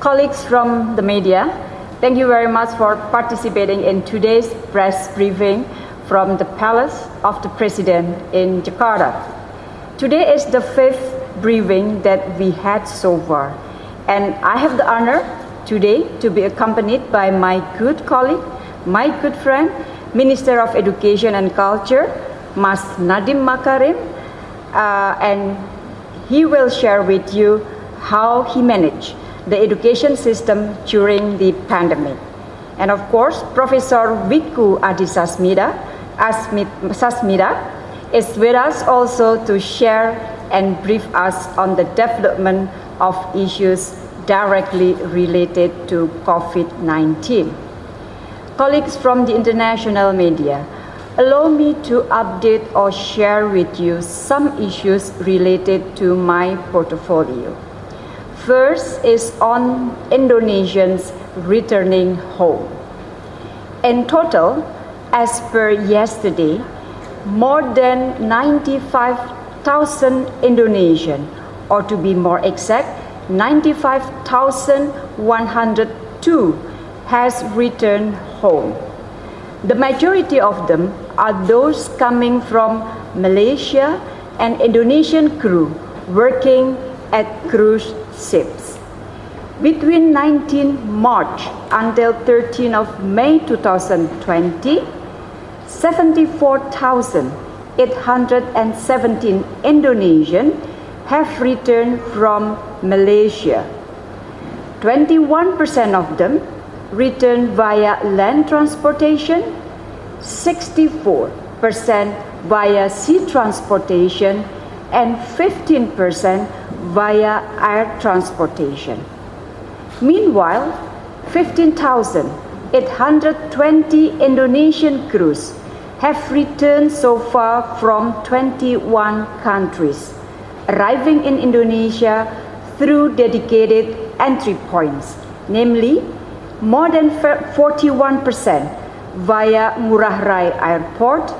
colleagues from the media, thank you very much for participating in today's press briefing from the Palace of the President in Jakarta. Today is the fifth briefing that we had so far, and I have the honor today to be accompanied by my good colleague, my good friend, Minister of Education and Culture, Mas Nadiem Makarim, uh, and he will share with you how he managed the education system during the pandemic. And of course, Professor Wiku Adisasmito Sasmita is with us also to share and brief us on the development of issues directly related to COVID-19. Colleagues from the international media, allow me to update or share with you some issues related to my portfolio. First is on Indonesians returning home. In total, as per yesterday, more than 95,000 Indonesian, or to be more exact, 95,102 has returned home. The majority of them are those coming from Malaysia and Indonesian crew working at cruise ships. Between 19 March until 13 of May 2020, 74,817 Indonesian have returned from Malaysia. 21% of them returned via land transportation, 64% via sea transportation, and 15% via air transportation. Meanwhile, 15,820 Indonesian crews have returned so far from 21 countries, arriving in Indonesia through dedicated entry points, namely more than 41% via Ngurah Rai Airport,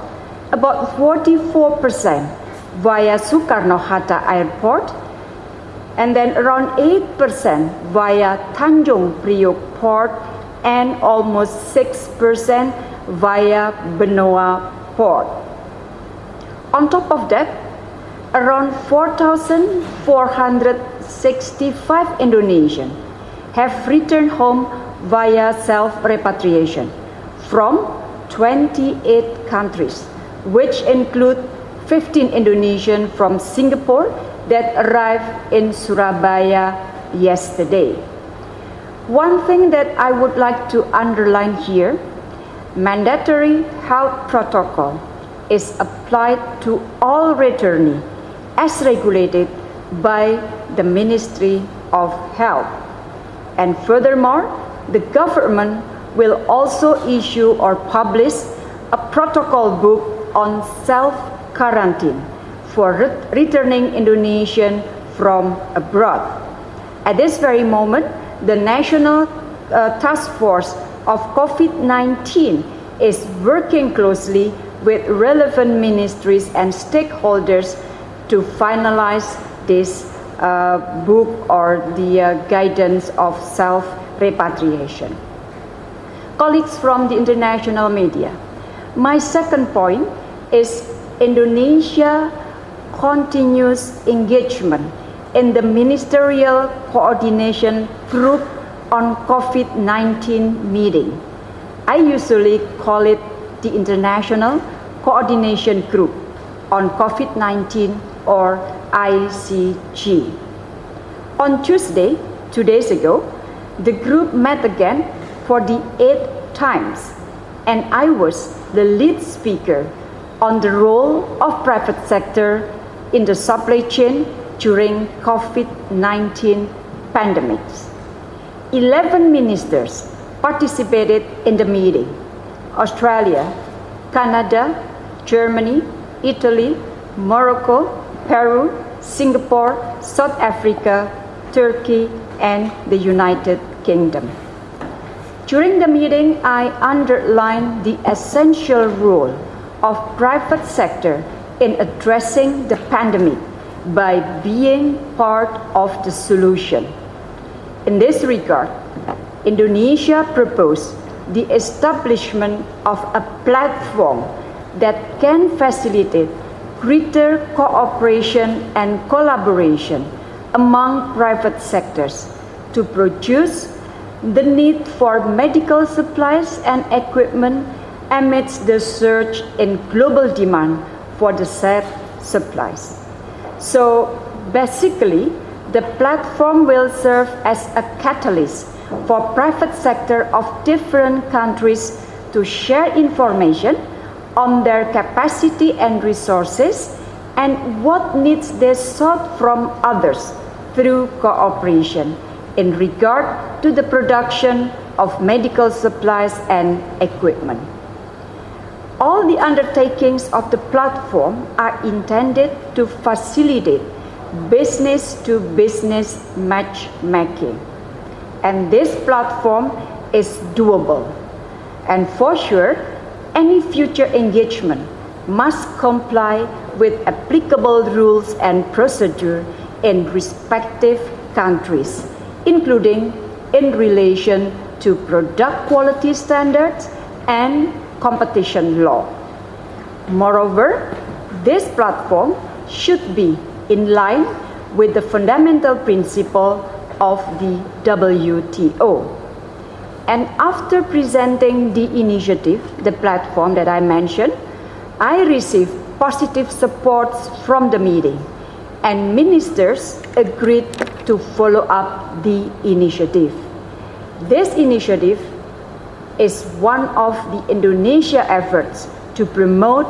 about 44% via Soekarno-Hatta Airport, and then around 8% via Tanjung Priok Port and almost 6% via Benoa Port. On top of that, around 4,465 Indonesian have returned home via self-repatriation from 28 countries, which include 15 Indonesian from Singapore that arrived in Surabaya yesterday. One thing that I would like to underline here, mandatory health protocol is applied to all returnees as regulated by the Ministry of Health. And furthermore, the government will also issue or publish a protocol book on self-quarantine for returning Indonesian from abroad. At this very moment, the National uh, Task Force of COVID-19 is working closely with relevant ministries and stakeholders to finalize this uh, book or the uh, guidance of self-repatriation. Colleagues from the international media, my second point is Indonesia continuous engagement in the Ministerial Coordination Group on COVID-19 meeting. I usually call it the International Coordination Group on COVID-19 or ICG. On Tuesday, two days ago, the group met again for the eighth times and I was the lead speaker on the role of private sector in the supply chain during COVID-19 pandemics. 11 ministers participated in the meeting. Australia, Canada, Germany, Italy, Morocco, Peru, Singapore, South Africa, Turkey, and the United Kingdom. During the meeting, I underlined the essential role of private sector in addressing the pandemic by being part of the solution. In this regard, Indonesia proposed the establishment of a platform that can facilitate greater cooperation and collaboration among private sectors to produce the need for medical supplies and equipment amidst the surge in global demand for the said supplies. So basically, the platform will serve as a catalyst for private sector of different countries to share information on their capacity and resources and what needs they sought from others through cooperation in regard to the production of medical supplies and equipment. All the undertakings of the platform are intended to facilitate business-to-business -business matchmaking. And this platform is doable. And for sure, any future engagement must comply with applicable rules and procedure in respective countries, including in relation to product quality standards and competition law. Moreover, this platform should be in line with the fundamental principle of the WTO. And after presenting the initiative, the platform that I mentioned, I received positive support from the meeting and ministers agreed to follow up the initiative. This initiative is one of the Indonesia efforts to promote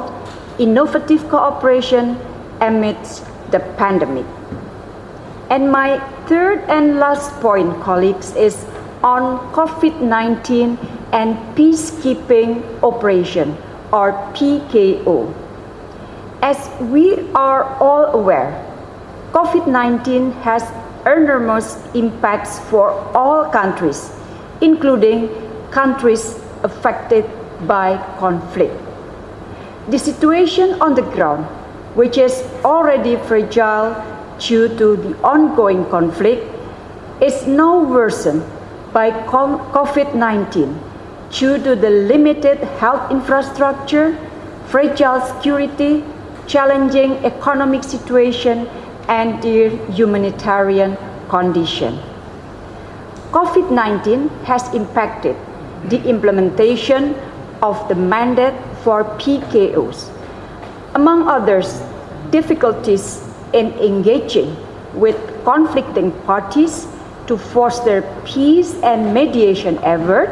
innovative cooperation amidst the pandemic. And my third and last point, colleagues, is on COVID-19 and peacekeeping operation or PKO. As we are all aware, COVID-19 has enormous impacts for all countries, including countries affected by conflict. The situation on the ground, which is already fragile due to the ongoing conflict, is now worsened by COVID-19 due to the limited health infrastructure, fragile security, challenging economic situation, and the humanitarian condition. COVID-19 has impacted the implementation of the mandate for PKOs. Among others, difficulties in engaging with conflicting parties to foster peace and mediation effort,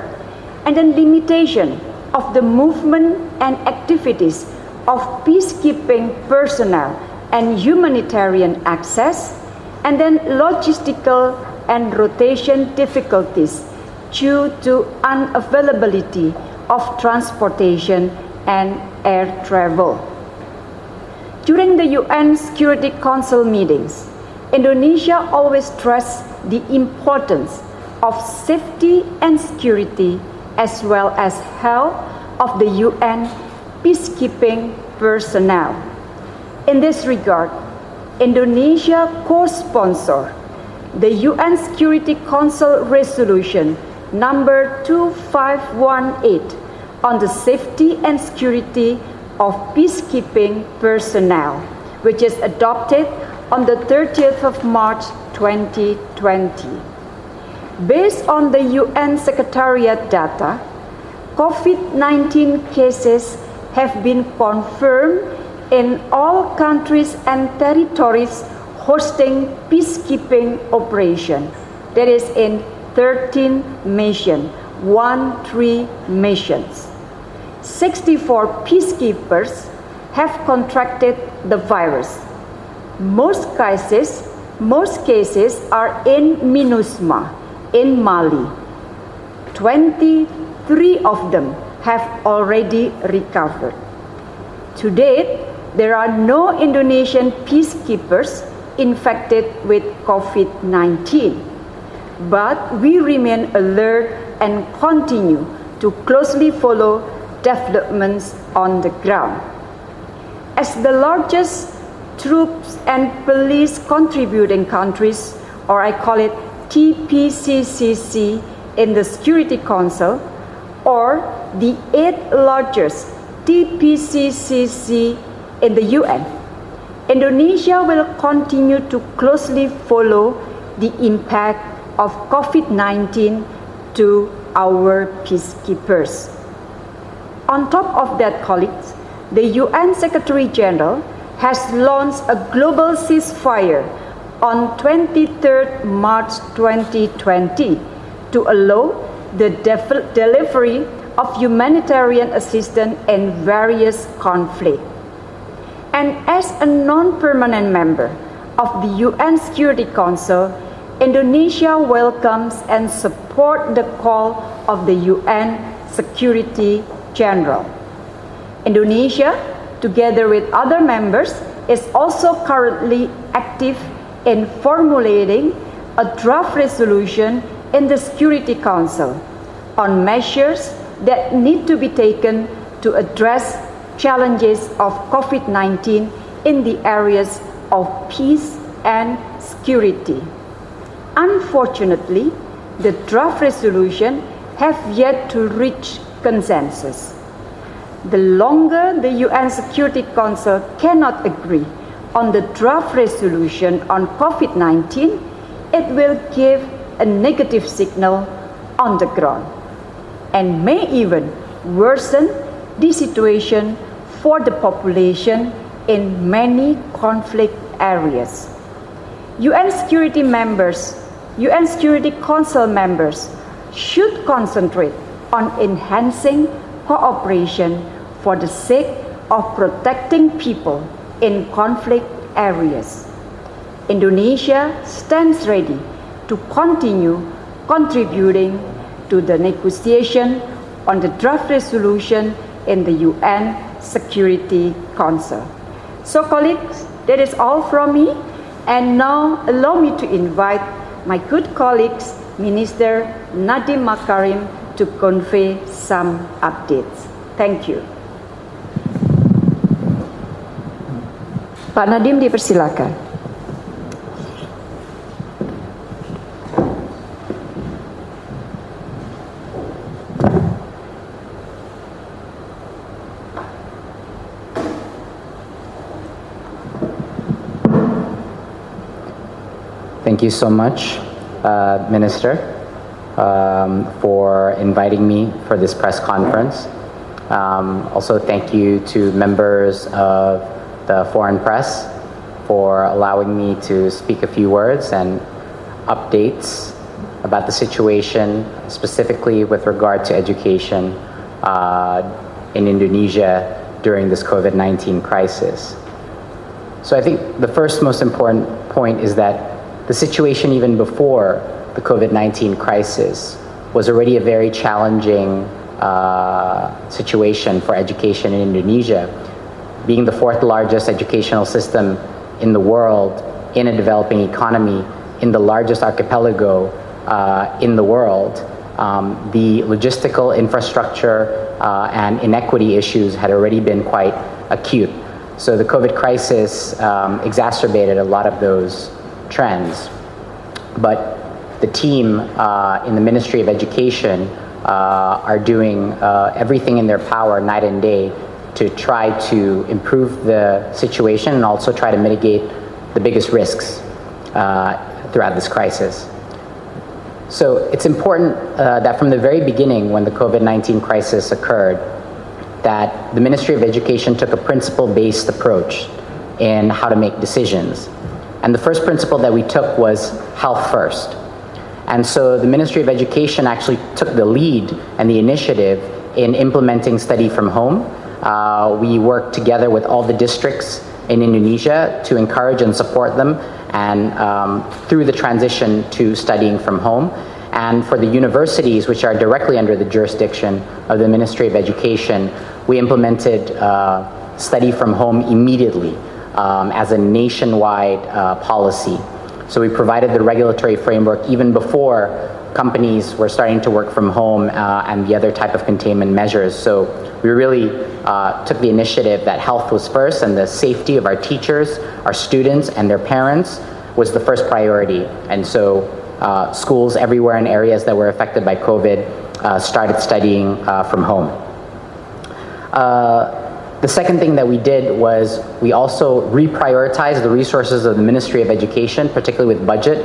and then limitation of the movement and activities of peacekeeping personnel and humanitarian access, and then logistical and rotation difficulties due to unavailability of transportation and air travel. During the UN Security Council meetings, Indonesia always stressed the importance of safety and security as well as health of the UN peacekeeping personnel. In this regard, Indonesia co-sponsored the UN Security Council resolution number 2518 on the safety and security of peacekeeping personnel, which is adopted on the 30th of March 2020. Based on the UN Secretariat data, COVID-19 cases have been confirmed in all countries and territories hosting peacekeeping operation. That is in 13 missions, one three missions. 64 peacekeepers have contracted the virus. Most cases, most cases are in MINUSMA in Mali. 23 of them have already recovered. To date, there are no Indonesian peacekeepers infected with COVID-19. But we remain alert and continue to closely follow developments on the ground. As the largest troops and police contributing countries, or I call it TPCC in the Security Council or the eighth largest TPCC in the UN. Indonesia will continue to closely follow the impact of COVID-19 to our peacekeepers. On top of that, colleagues, the UN Secretary General has launched a global ceasefire on 23rd March 2020 to allow the delivery of humanitarian assistance in various conflicts. And as a non-permanent member of the UN Security Council, Indonesia welcomes and supports the call of the UN Security General. Indonesia, together with other members, is also currently active in formulating a draft resolution in the Security Council on measures that need to be taken to address challenges of COVID-19 in the areas of peace and security. Unfortunately, the draft resolution have yet to reach consensus. The longer the UN Security Council cannot agree on the draft resolution on COVID-19, it will give a negative signal on the ground and may even worsen the situation for the population in many conflict areas. UN security members, UN Security Council members should concentrate on enhancing cooperation for the sake of protecting people in conflict areas. Indonesia stands ready to continue contributing to the negotiation on the draft resolution in the UN Security Council. So colleagues, that is all from me. And now allow me to invite my good colleagues, Minister Nadiem Makarim, to convey some updates. Thank you. Pak Nadiem dipersilakan. Thank you so much, uh, Minister, um, for inviting me for this press conference. Um, also, thank you to members of the foreign press for allowing me to speak a few words and updates about the situation, specifically with regard to education uh, in Indonesia during this COVID-19 crisis. So I think the first most important point is that the situation even before the COVID-19 crisis was already a very challenging uh, situation for education in Indonesia. Being the fourth largest educational system in the world, in a developing economy, in the largest archipelago uh, in the world, um, the logistical infrastructure uh, and inequity issues had already been quite acute. So the COVID crisis um, exacerbated a lot of those trends. But the team uh, in the Ministry of Education uh, are doing uh, everything in their power night and day to try to improve the situation and also try to mitigate the biggest risks uh, throughout this crisis. So it's important uh, that from the very beginning when the COVID-19 crisis occurred, that the Ministry of Education took a principle-based approach in how to make decisions. And the first principle that we took was health first. And so the Ministry of Education actually took the lead and the initiative in implementing study from home. Uh, we worked together with all the districts in Indonesia to encourage and support them and um, through the transition to studying from home. And for the universities, which are directly under the jurisdiction of the Ministry of Education, we implemented uh, study from home immediately um, as a nationwide uh, policy. So we provided the regulatory framework even before companies were starting to work from home uh, and the other type of containment measures. So we really uh, took the initiative that health was first and the safety of our teachers, our students, and their parents was the first priority. And so uh, schools everywhere in areas that were affected by COVID uh, started studying uh, from home. The second thing that we did was we also reprioritized the resources of the Ministry of Education, particularly with budget,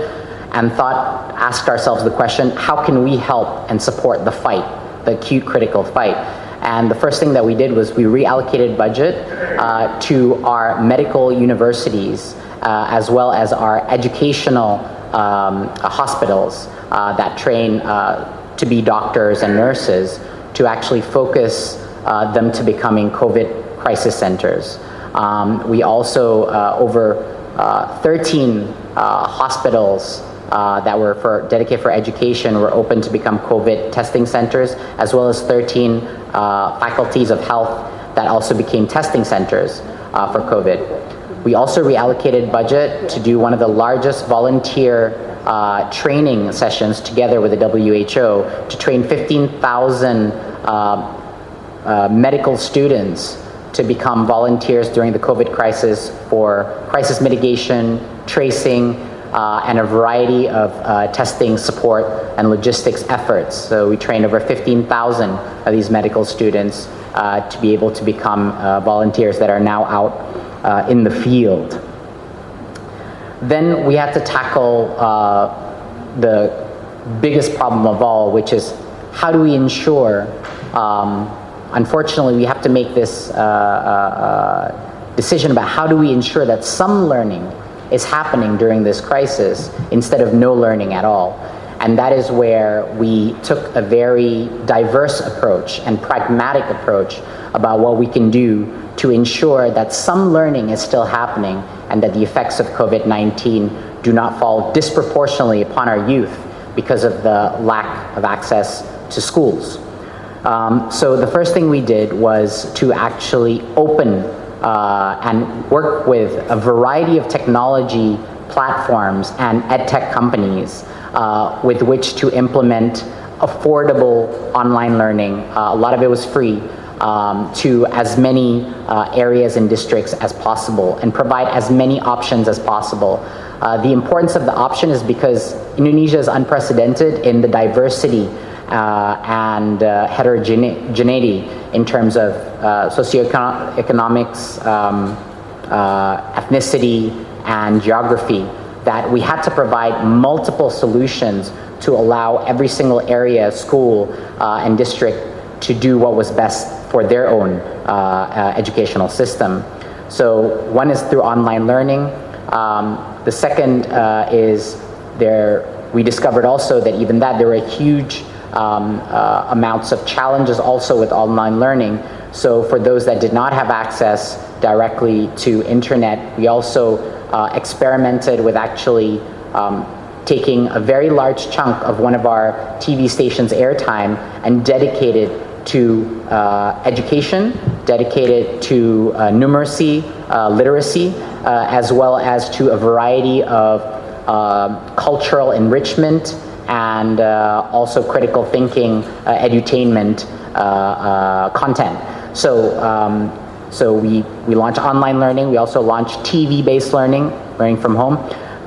and thought, asked ourselves the question, how can we help and support the fight, the acute critical fight? And the first thing that we did was we reallocated budget uh, to our medical universities uh, as well as our educational um, hospitals uh, that train uh, to be doctors and nurses to actually focus uh, them to becoming COVID crisis centers. Um, we also, uh, over 13 hospitals uh, that were for dedicated for education were open to become COVID testing centers, as well as 13 uh, faculties of health that also became testing centers uh, for COVID. We also reallocated budget to do one of the largest volunteer uh, training sessions together with the WHO to train 15,000 uh, uh, medical students to become volunteers during the COVID crisis for crisis mitigation, tracing, uh, and a variety of uh, testing support and logistics efforts. So we trained over 15,000 of these medical students uh, to be able to become uh, volunteers that are now out uh, in the field. Then we had to tackle uh, the biggest problem of all, which is how do we ensure, um, unfortunately we have to make this uh, uh, uh, decision about how do we ensure that some learning is happening during this crisis instead of no learning at all. And that is where we took a very diverse approach and pragmatic approach about what we can do to ensure that some learning is still happening and that the effects of COVID-19 do not fall disproportionately upon our youth because of the lack of access to schools. Um, so the first thing we did was to actually open uh, and work with a variety of technology platforms and edtech companies uh, with which to implement affordable online learning. Uh, a lot of it was free um, to as many uh, areas and districts as possible and provide as many options as possible. Uh, the importance of the option is because Indonesia is unprecedented in the diversity and uh, heterogeneity in terms of uh, socioeconomics, um, uh, ethnicity, and geography, that we had to provide multiple solutions to allow every single area, school, uh, and district to do what was best for their own uh, uh, educational system. So one is through online learning. Um, the second uh, is there, we discovered also that even that there were a huge um, uh, amounts of challenges also with online learning. So for those that did not have access directly to internet, we also uh, experimented with actually um, taking a very large chunk of one of our TV stations airtime and dedicated to uh, education, dedicated to uh, numeracy, uh, literacy, uh, as well as to a variety of uh, cultural enrichment and uh, also critical thinking, uh, edutainment uh, content. So, um, so we, we launched online learning. We also launched TV-based learning, learning from home.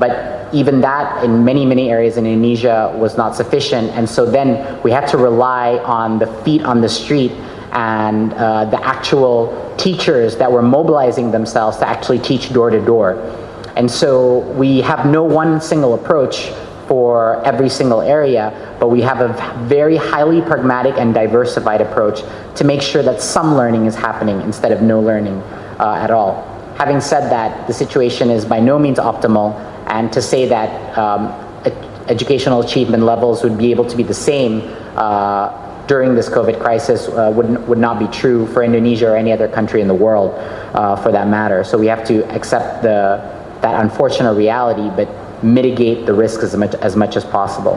But even that in many, many areas in Indonesia was not sufficient. And so then we had to rely on the feet on the street and uh, the actual teachers that were mobilizing themselves to actually teach door to door. And so we have no one single approach for every single area, but we have a very highly pragmatic and diversified approach to make sure that some learning is happening instead of no learning uh, at all. Having said that, the situation is by no means optimal, and to say that um, educational achievement levels would be able to be the same uh, during this COVID crisis uh, would, would not be true for Indonesia or any other country in the world uh, for that matter. So we have to accept the, that unfortunate reality, but mitigate the risk as much, as much as possible.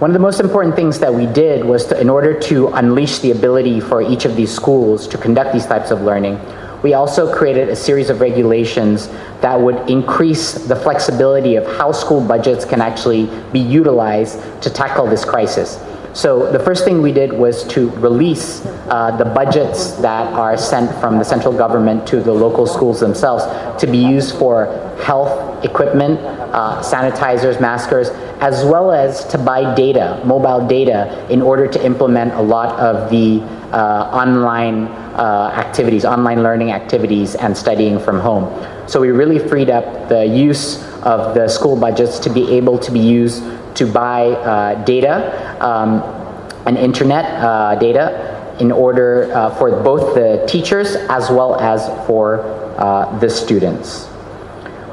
One of the most important things that we did was to, in order to unleash the ability for each of these schools to conduct these types of learning, we also created a series of regulations that would increase the flexibility of how school budgets can actually be utilized to tackle this crisis. So the first thing we did was to release uh, the budgets that are sent from the central government to the local schools themselves to be used for health equipment, uh, sanitizers, maskers, as well as to buy data, mobile data, in order to implement a lot of the uh, online uh, activities, online learning activities and studying from home. So we really freed up the use of the school budgets to be able to be used to buy uh, data um, and internet uh, data in order uh, for both the teachers as well as for uh, the students.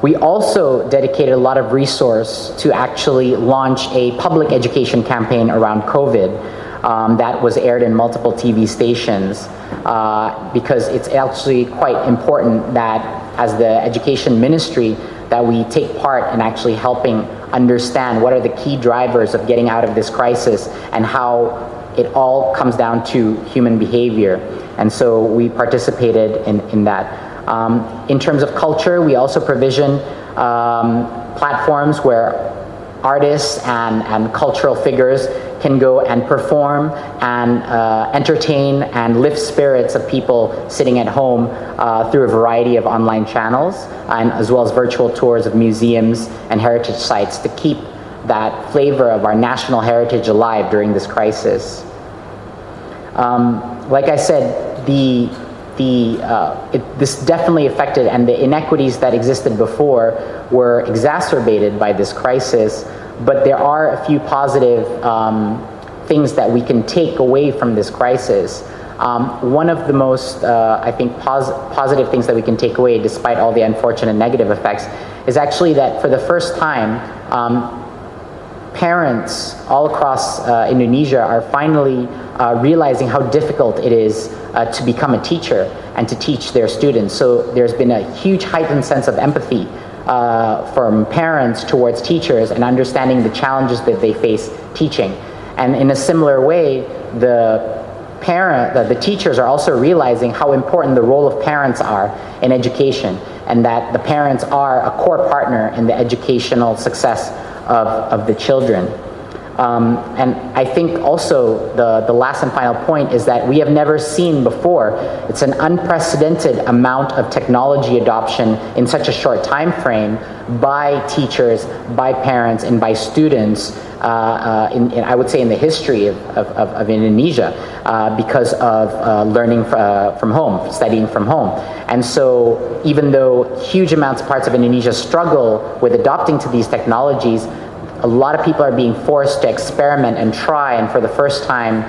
We also dedicated a lot of resource to actually launch a public education campaign around COVID um, that was aired in multiple TV stations uh, because it's actually quite important that as the education ministry that we take part in actually helping understand what are the key drivers of getting out of this crisis and how it all comes down to human behavior. And so we participated in, in that. Um, in terms of culture, we also provision um, platforms where artists and, and cultural figures can go and perform and uh, entertain and lift spirits of people sitting at home uh, through a variety of online channels and as well as virtual tours of museums and heritage sites to keep that flavor of our national heritage alive during this crisis. Um, like I said, the the, uh, it, this definitely affected, and the inequities that existed before were exacerbated by this crisis, but there are a few positive um, things that we can take away from this crisis. Um, one of the most, uh, I think, pos positive things that we can take away, despite all the unfortunate negative effects, is actually that for the first time, um, parents all across uh, Indonesia are finally uh, realizing how difficult it is uh, to become a teacher and to teach their students. So there's been a huge heightened sense of empathy uh, from parents towards teachers and understanding the challenges that they face teaching. And in a similar way, the parent, the, the teachers are also realizing how important the role of parents are in education and that the parents are a core partner in the educational success of, of the children. Um, and I think also the, the last and final point is that we have never seen before, it's an unprecedented amount of technology adoption in such a short time frame by teachers, by parents, and by students, in, in, I would say in the history of, of, of Indonesia, uh, because of uh, learning uh, from home, studying from home. And so even though huge amounts of parts of Indonesia struggle with adopting to these technologies, a lot of people are being forced to experiment and try and for the first time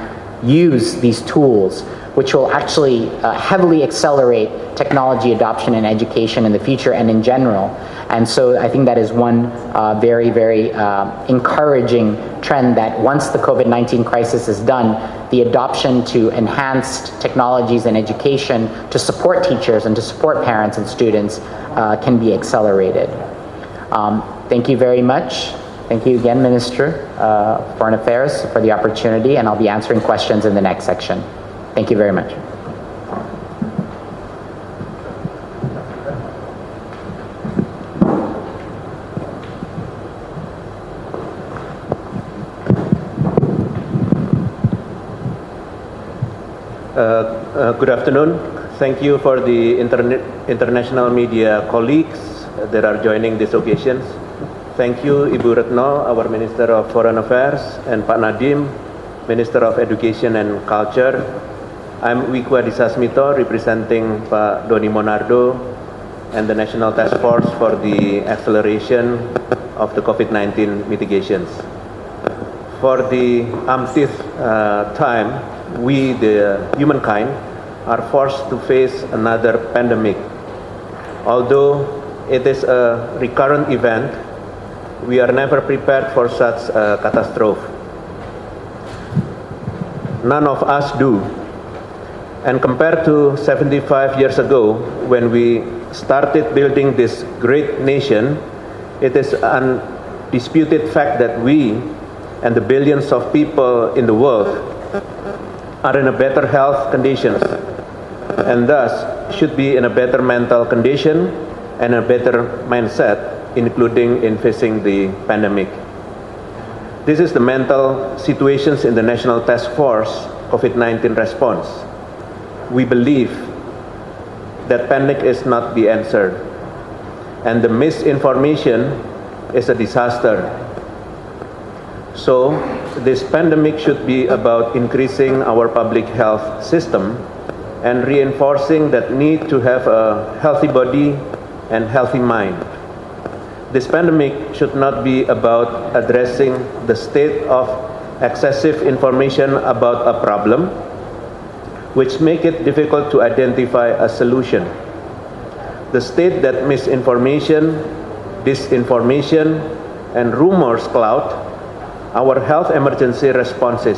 use these tools which will actually uh, heavily accelerate technology adoption in education in the future and in general. And so I think that is one uh, very, very uh, encouraging trend that once the COVID-19 crisis is done, the adoption to enhanced technologies in education to support teachers and to support parents and students uh, can be accelerated. Um, thank you very much. Thank you again, Minister uh, Foreign Affairs, for the opportunity, and I'll be answering questions in the next section. Thank you very much. Uh, uh, good afternoon. Thank you for the international media colleagues that are joining this occasion. Thank you Ibu Retno, our Minister of Foreign Affairs, and Pak Nadiem, Minister of Education and Culture. I'm Wiku Adisasmito, representing Pak Doni Monardo and the National Task Force for the acceleration of the COVID-19 mitigations. For the umpteenth time, we, the humankind, are forced to face another pandemic. Although it is a recurrent event, we are never prepared for such a catastrophe. None of us do. And compared to 75 years ago, when we started building this great nation, it is an undisputed fact that we and the billions of people in the world are in a better health conditions and thus should be in a better mental condition and a better mindset including in facing the pandemic. This is the mental situations in the National Task Force COVID-19 response. We believe that panic is not the answer and the misinformation is a disaster. So this pandemic should be about increasing our public health system and reinforcing that need to have a healthy body and healthy mind. This pandemic should not be about addressing the state of excessive information about a problem, which make it difficult to identify a solution. The state that misinformation, disinformation, and rumors cloud our health emergency responses.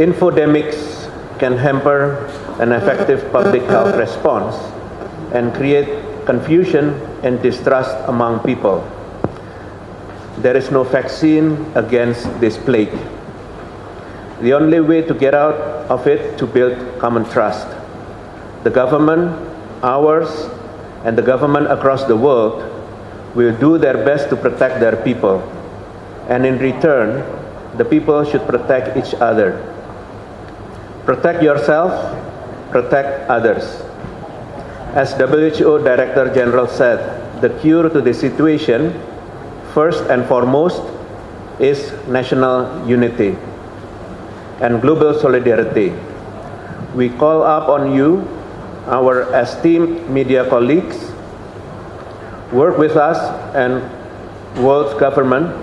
Infodemics can hamper an effective public health response and create confusion and distrust among people. There is no vaccine against this plague. The only way to get out of it to build common trust. The government, ours, and the government across the world will do their best to protect their people. And in return, the people should protect each other. Protect yourself, protect others. As WHO Director General said, the cure to this situation, first and foremost, is national unity and global solidarity. We call up on you, our esteemed media colleagues, work with us and world government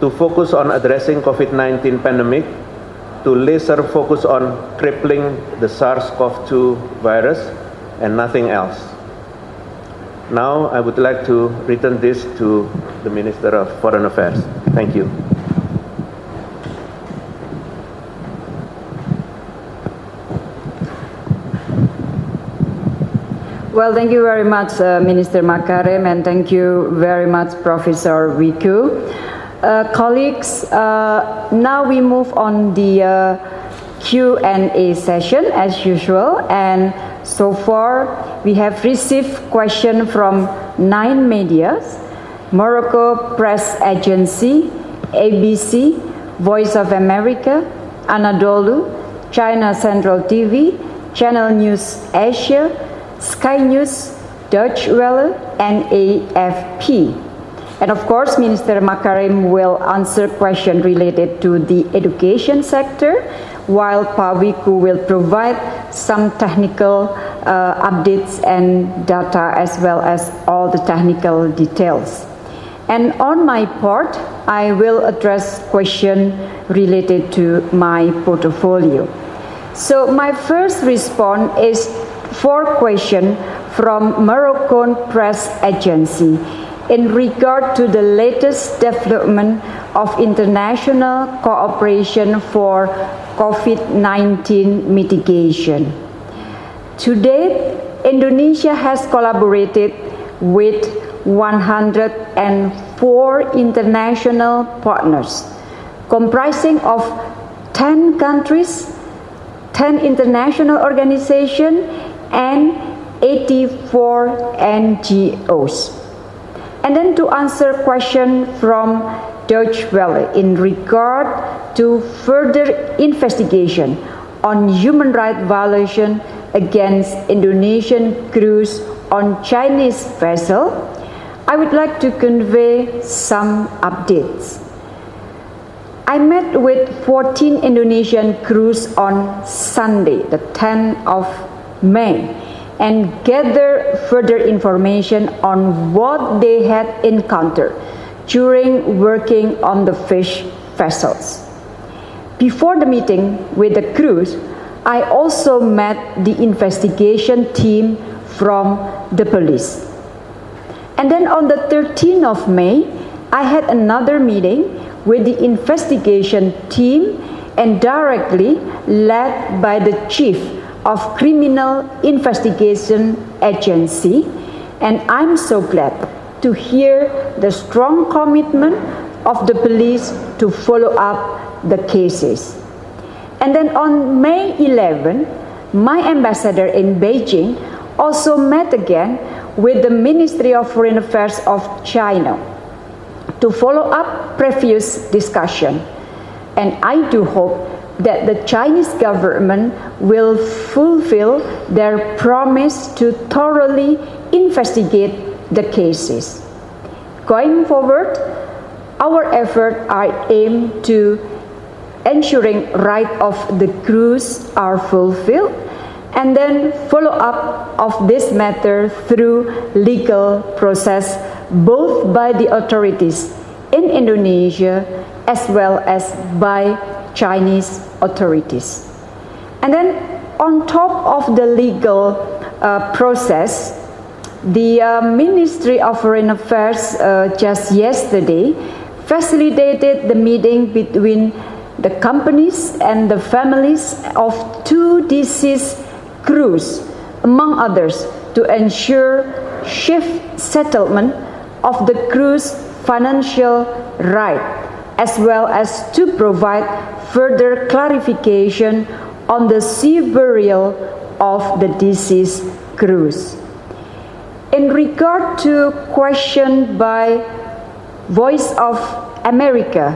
to focus on addressing COVID-19 pandemic to laser focus on crippling the SARS-CoV-2 virus and nothing else. Now I would like to return this to the Minister of Foreign Affairs. Thank you. Well, thank you very much, uh, Minister Makarim, and thank you very much, Professor Wiku. Uh, colleagues, uh, now we move on the uh, Q&A session as usual, and so far we have received questions from nine medias, Morocco Press Agency, ABC, Voice of America, Anadolu, China Central TV, Channel News Asia, Sky News, Deutsche Welle, and AFP. And of course, Minister Makarim will answer questions related to the education sector, while Pak Wiku will provide some technical uh, updates and data as well as all the technical details. And on my part, I will address questions related to my portfolio. So my first response is four questions from Moroccan Press Agency in regard to the latest development of international cooperation for COVID-19 mitigation. To date, Indonesia has collaborated with 104 international partners, comprising of 10 countries, 10 international organizations, and 84 NGOs. And then to answer question from Deutsche Welle in regard to further investigation on human rights violation against Indonesian crews on Chinese vessel, I would like to convey some updates. I met with 14 Indonesian crews on Sunday, the 10th of May, and gather further information on what they had encountered during working on the fish vessels. Before the meeting with the crews, I also met the investigation team from the police. And then on the 13th of May, I had another meeting with the investigation team and directly led by the chief of Criminal Investigation Agency, and I'm so glad to hear the strong commitment of the police to follow up the cases. And then on May 11, my ambassador in Beijing also met again with the Ministry of Foreign Affairs of China. to follow up previous discussion. And I do hope that the Chinese government will fulfill their promise to thoroughly investigate the cases. Going forward, our efforts are aimed to ensuring right of the crews are fulfilled and then follow up of this matter through legal process both by the authorities in Indonesia as well as by Chinese authorities. And then on top of the legal uh, process, the uh, Ministry of Foreign Affairs uh, just yesterday facilitated the meeting between the companies and the families of two deceased crews, among others, to ensure shift settlement of the crew's financial right, as well as to provide further clarification on the sea burial of the deceased crews. In regard to question by Voice of America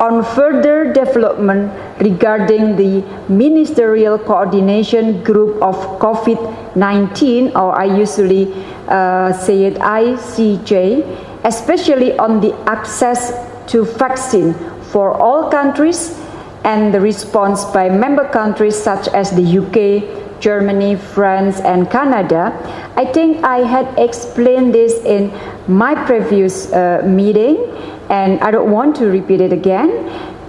on further development regarding the Ministerial Coordination Group of COVID-19, or I usually uh, say it ICJ, especially on the access to vaccine for all countries and the response by member countries such as the UK, Germany, France, and Canada. I think I had explained this in my previous uh, meeting and I don't want to repeat it again.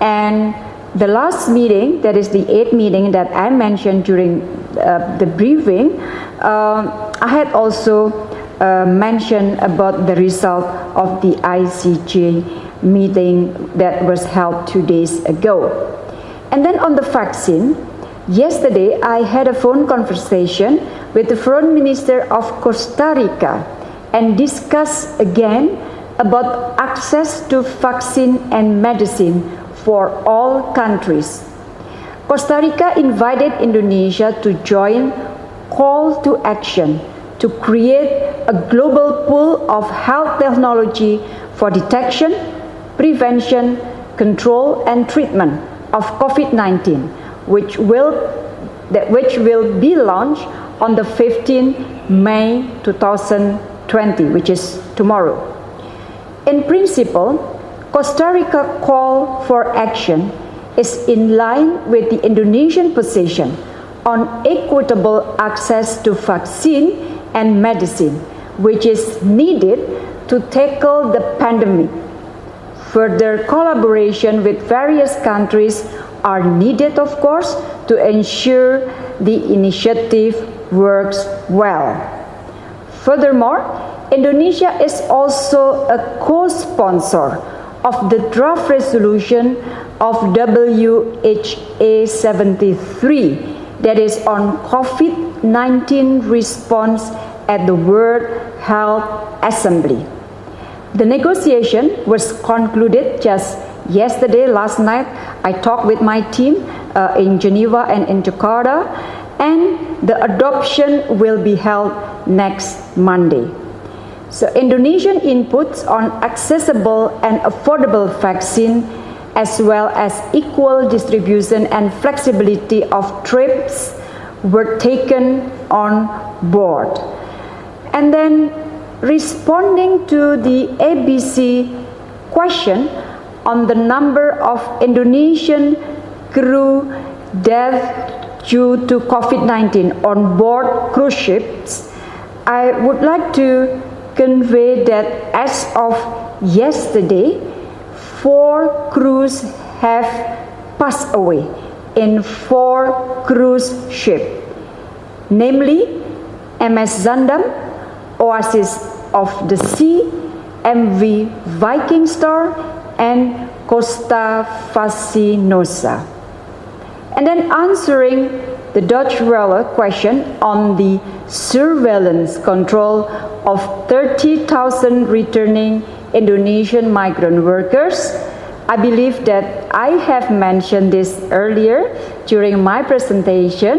And the last meeting, that is the eighth meeting that I mentioned during uh, the briefing, uh, I had also uh, mentioned about the result of the ICJ meeting that was held two days ago. And then on the vaccine, yesterday I had a phone conversation with the foreign minister of Costa Rica and discussed again about access to vaccine and medicine for all countries. Costa Rica invited Indonesia to join call to action to create a global pool of health technology for detection, prevention, control and treatment of COVID-19, which will, that, which will be launched on the 15th May 2020, which is tomorrow. In principle, Costa Rica call for action is in line with the Indonesian position on equitable access to vaccine and medicine, which is needed to tackle the pandemic. Further collaboration with various countries are needed, of course, to ensure the initiative works well. Furthermore, Indonesia is also a co-sponsor of the draft resolution of WHA 73 that is on COVID-19 response at the World Health Assembly. The negotiation was concluded just yesterday, last night. I talked with my team uh, in Geneva and in Jakarta, and the adoption will be held next Monday. So Indonesian inputs on accessible and affordable vaccine as well as equal distribution and flexibility of TRIPS were taken on board. And then responding to the ABC question on the number of Indonesian crew deaths due to COVID-19 on board cruise ships, I would like to convey that as of yesterday, four crews have passed away in four cruise ships, namely MS Zaandam, Oasis of the Sea, MV Viking Star, and Costa Fascinosa. And then answering the Deutsche Welle question on the surveillance control of 30,000 returning Indonesian migrant workers. I believe that I have mentioned this earlier during my presentation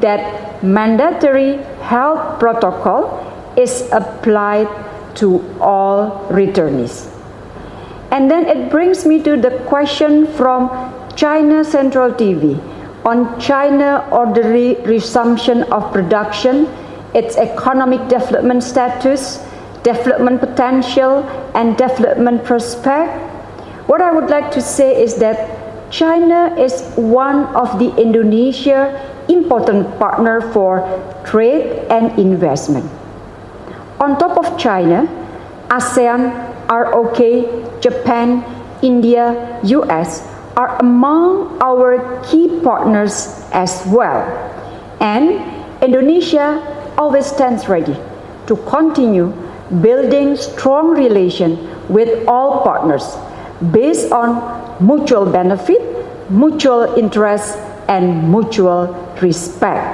that mandatory health protocol is applied to all returnees. And then it brings me to the question from China Central TV on China orderly resumption of production, its economic development status, development potential, and development prospect. What I would like to say is that China is one of the Indonesia important partner for trade and investment. On top of China, ASEAN ROK, Japan, India, US are among our key partners as well. And Indonesia always stands ready to continue building strong relation with all partners based on mutual benefit, mutual interest, and mutual respect.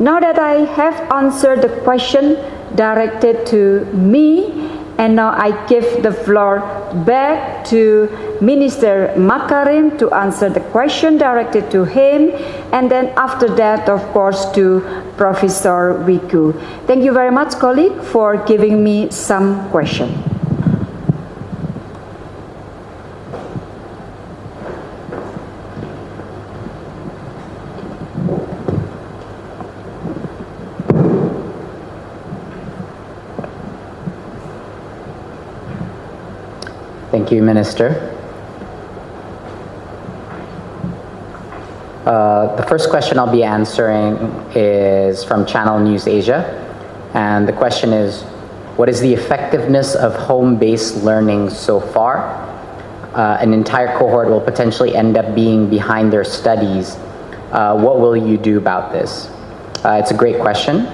Now that I have answered the question directed to me and now I give the floor back to Minister Makarim to answer the question directed to him. And then after that, of course, to Professor Wiku. Thank you very much, colleague, for giving me some question. Thank you, Minister. Uh, the first question I'll be answering is from Channel News Asia. And the question is, what is the effectiveness of home-based learning so far? Uh, an entire cohort will potentially end up being behind their studies. Uh, what will you do about this? Uh, it's a great question.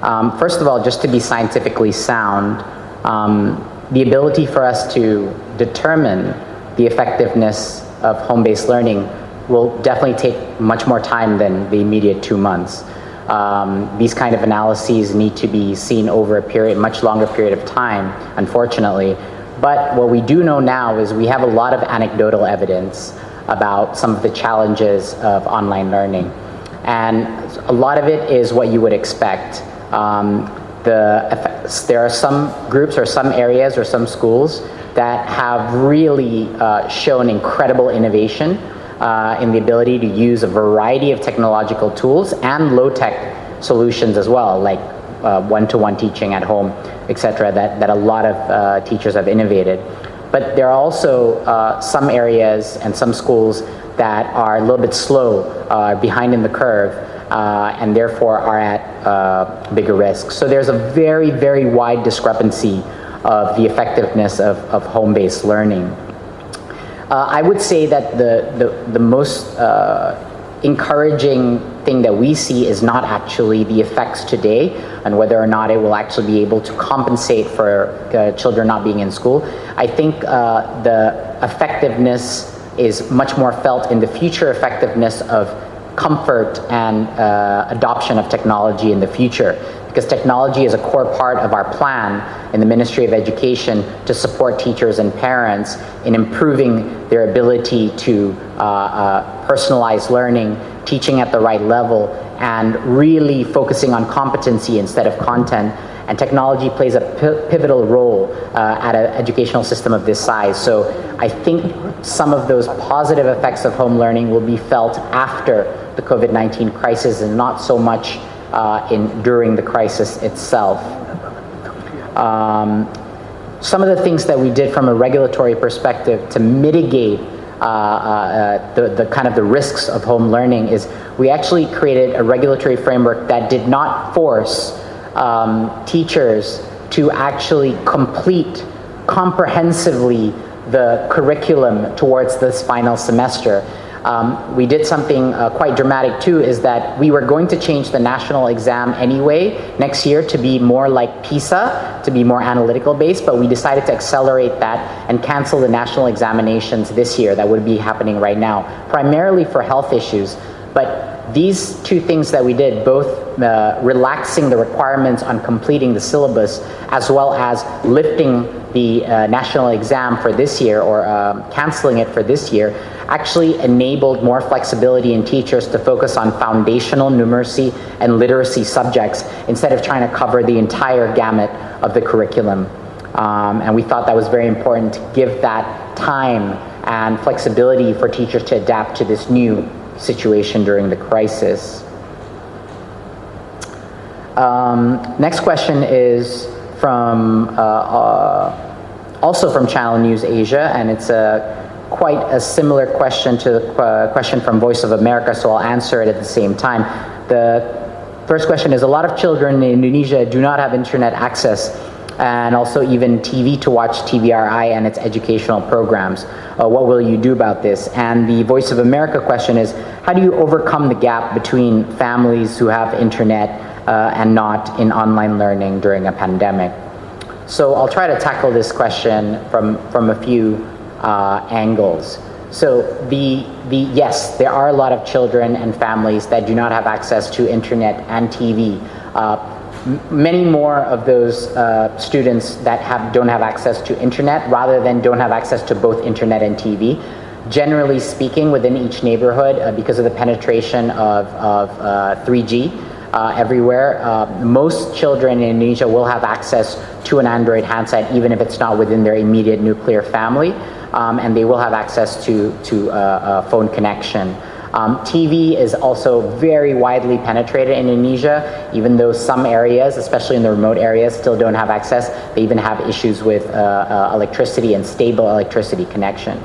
Um, first of all, just to be scientifically sound, um, the ability for us to determine the effectiveness of home-based learning will definitely take much more time than the immediate two months. Um, these kind of analyses need to be seen over a period, much longer period of time, unfortunately. But what we do know now is we have a lot of anecdotal evidence about some of the challenges of online learning. And a lot of it is what you would expect. Um, the effects, there are some groups or some areas or some schools that have really uh, shown incredible innovation uh, in the ability to use a variety of technological tools and low-tech solutions as well, like uh, one-to-one -one teaching at home, etc., that, that a lot of uh, teachers have innovated. But there are also uh, some areas and some schools that are a little bit slow, uh, behind in the curve, uh, and therefore are at uh, bigger risk. So there's a very, very wide discrepancy of the effectiveness of, of home-based learning. Uh, I would say that the, the, the most uh, encouraging thing that we see is not actually the effects today and whether or not it will actually be able to compensate for uh, children not being in school. I think uh, the effectiveness is much more felt in the future effectiveness of comfort and uh, adoption of technology in the future because technology is a core part of our plan in the Ministry of Education to support teachers and parents in improving their ability to uh, uh, personalize learning, teaching at the right level, and really focusing on competency instead of content. And technology plays a pivotal role uh, at an educational system of this size. So I think some of those positive effects of home learning will be felt after the COVID-19 crisis and not so much uh, in, during the crisis itself. Um, some of the things that we did from a regulatory perspective to mitigate uh, uh, the, the kind of the risks of home learning is we actually created a regulatory framework that did not force um, teachers to actually complete comprehensively the curriculum towards this final semester. Um, we did something uh, quite dramatic too, is that we were going to change the national exam anyway next year to be more like PISA, to be more analytical based, but we decided to accelerate that and cancel the national examinations this year that would be happening right now, primarily for health issues. But these two things that we did, both uh, relaxing the requirements on completing the syllabus, as well as lifting the uh, national exam for this year or um, canceling it for this year, actually enabled more flexibility in teachers to focus on foundational numeracy and literacy subjects instead of trying to cover the entire gamut of the curriculum. Um, and we thought that was very important to give that time and flexibility for teachers to adapt to this new situation during the crisis. Um, next question is from uh, uh, also from Channel News Asia, and it's a quite a similar question to the uh, question from Voice of America, so I'll answer it at the same time. The first question is, a lot of children in Indonesia do not have internet access and also even TV to watch TVRI and its educational programs. Uh, what will you do about this? And the Voice of America question is, how do you overcome the gap between families who have internet uh, and not in online learning during a pandemic? So I'll try to tackle this question from, from a few uh, angles. So the, the, yes, there are a lot of children and families that do not have access to internet and TV. Uh, many more of those uh, students that have, don't have access to internet rather than don't have access to both internet and TV. Generally speaking, within each neighborhood, uh, because of the penetration of, of 3G, uh, everywhere. Uh, most children in Indonesia will have access to an Android handset, even if it's not within their immediate nuclear family, um, and they will have access to, to a phone connection. Um, TV is also very widely penetrated in Indonesia, even though some areas, especially in the remote areas, still don't have access. They even have issues with uh, uh, electricity and stable electricity connection.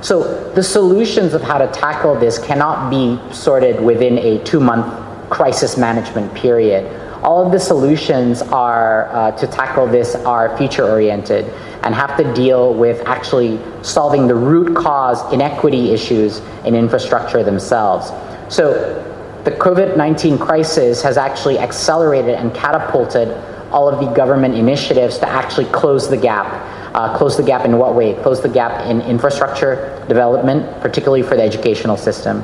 So the solutions of how to tackle this cannot be sorted within a two-month crisis management period. All of the solutions are uh, to tackle this are future-oriented and have to deal with actually solving the root cause inequity issues in infrastructure themselves. So the COVID-19 crisis has actually accelerated and catapulted all of the government initiatives to actually close the gap. Uh, close the gap in what way? Close the gap in infrastructure development, particularly for the educational system.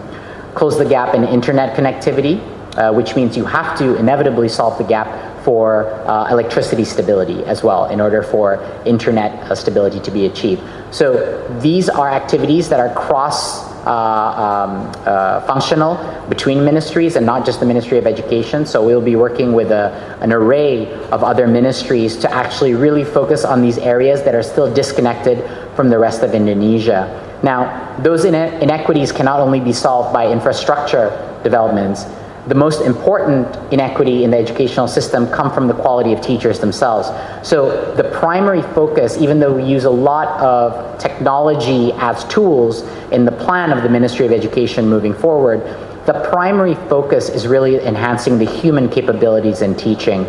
Close the gap in internet connectivity, uh, which means you have to inevitably solve the gap for uh, electricity stability as well in order for internet uh, stability to be achieved. So these are activities that are cross uh, um, uh, functional between ministries and not just the Ministry of Education. So we'll be working with a, an array of other ministries to actually really focus on these areas that are still disconnected from the rest of Indonesia. Now, those inequities cannot only be solved by infrastructure developments, the most important inequity in the educational system come from the quality of teachers themselves. So the primary focus, even though we use a lot of technology as tools in the plan of the Ministry of Education moving forward, the primary focus is really enhancing the human capabilities in teaching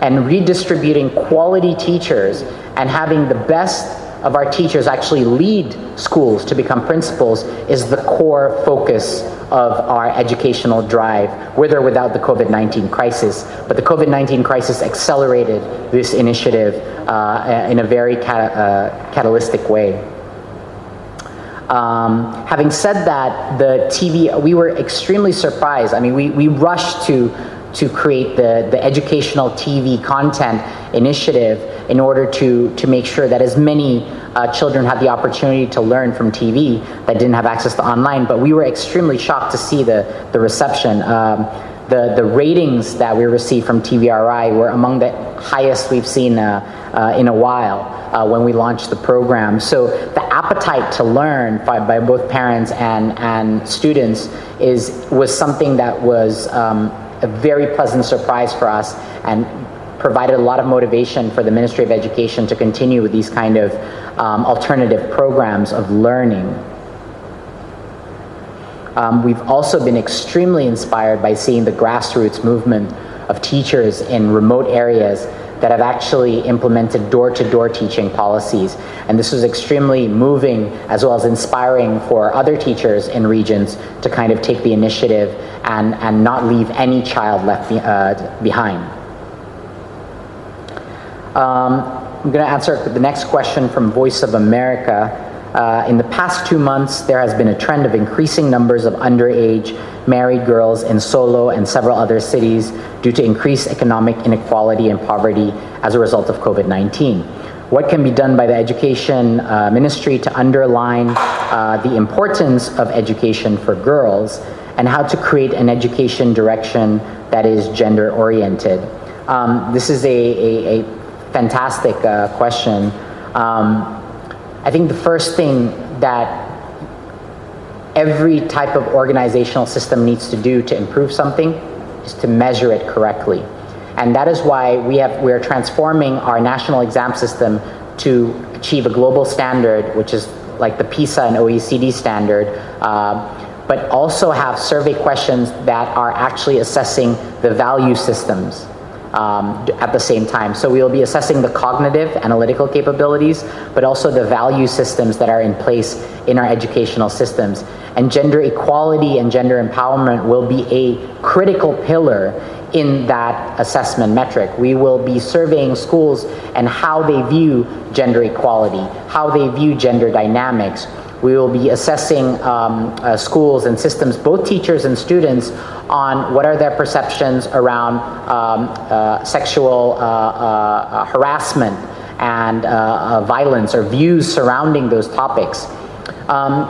and redistributing quality teachers and having the best of our teachers actually lead schools to become principals is the core focus of our educational drive, with or without the COVID-19 crisis. But the COVID-19 crisis accelerated this initiative uh, in a very cat uh, catalytic way. Um, having said that, the TV, we were extremely surprised. I mean, we, we rushed to, to create the, the educational TV content initiative in order to, to make sure that as many uh, children had the opportunity to learn from TV that didn't have access to online, but we were extremely shocked to see the, the reception. Um, the, the ratings that we received from TVRI were among the highest we've seen uh, uh, in a while uh, when we launched the program. So the appetite to learn by, by both parents and, and students is, was something that was um, a very pleasant surprise for us and provided a lot of motivation for the Ministry of Education to continue with these kind of um, alternative programs of learning. Um, we've also been extremely inspired by seeing the grassroots movement of teachers in remote areas that have actually implemented door-to-door -door teaching policies. And this was extremely moving as well as inspiring for other teachers in regions to kind of take the initiative and, and not leave any child left be, uh, behind. Um, I'm going to answer the next question from Voice of America. Uh, in the past two months, there has been a trend of increasing numbers of underage married girls in Solo and several other cities due to increased economic inequality and poverty as a result of COVID-19. What can be done by the Education uh, Ministry to underline uh, the importance of education for girls and how to create an education direction that is gender oriented? Um, this is a, a, a fantastic uh, question. Um, I think the first thing that every type of organizational system needs to do to improve something is to measure it correctly. And that is why we have, we're transforming our national exam system to achieve a global standard, which is like the PISA and OECD standard, uh, but also have survey questions that are actually assessing the value systems um, at the same time. So we'll be assessing the cognitive, analytical capabilities, but also the value systems that are in place in our educational systems. And gender equality and gender empowerment will be a critical pillar in that assessment metric. We will be surveying schools and how they view gender equality, how they view gender dynamics. We will be assessing um, uh, schools and systems, both teachers and students, on what are their perceptions around um, uh, sexual uh, uh, uh harassment and violence or views surrounding those topics. Um,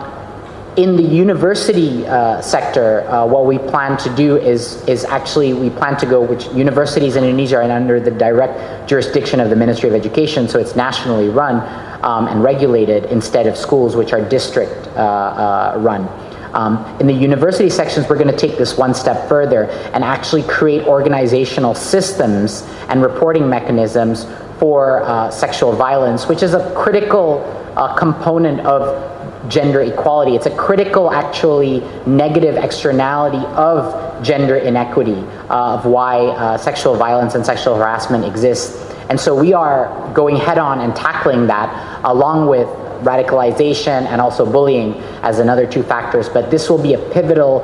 in the university uh, sector, uh, what we plan to do is, is actually, we plan to go, which universities in Indonesia are under the direct jurisdiction of the Ministry of Education, so it's nationally run um, and regulated instead of schools, which are district uh, uh run. Um, in the university sections, we're gonna take this one step further and actually create organizational systems and reporting mechanisms for uh, sexual violence, which is a critical uh, component of gender equality. It's a critical, actually, negative externality of gender inequity, of why uh, sexual violence and sexual harassment exists. And so we are going head on and tackling that along with radicalization and also bullying as another two factors. But this will be a pivotal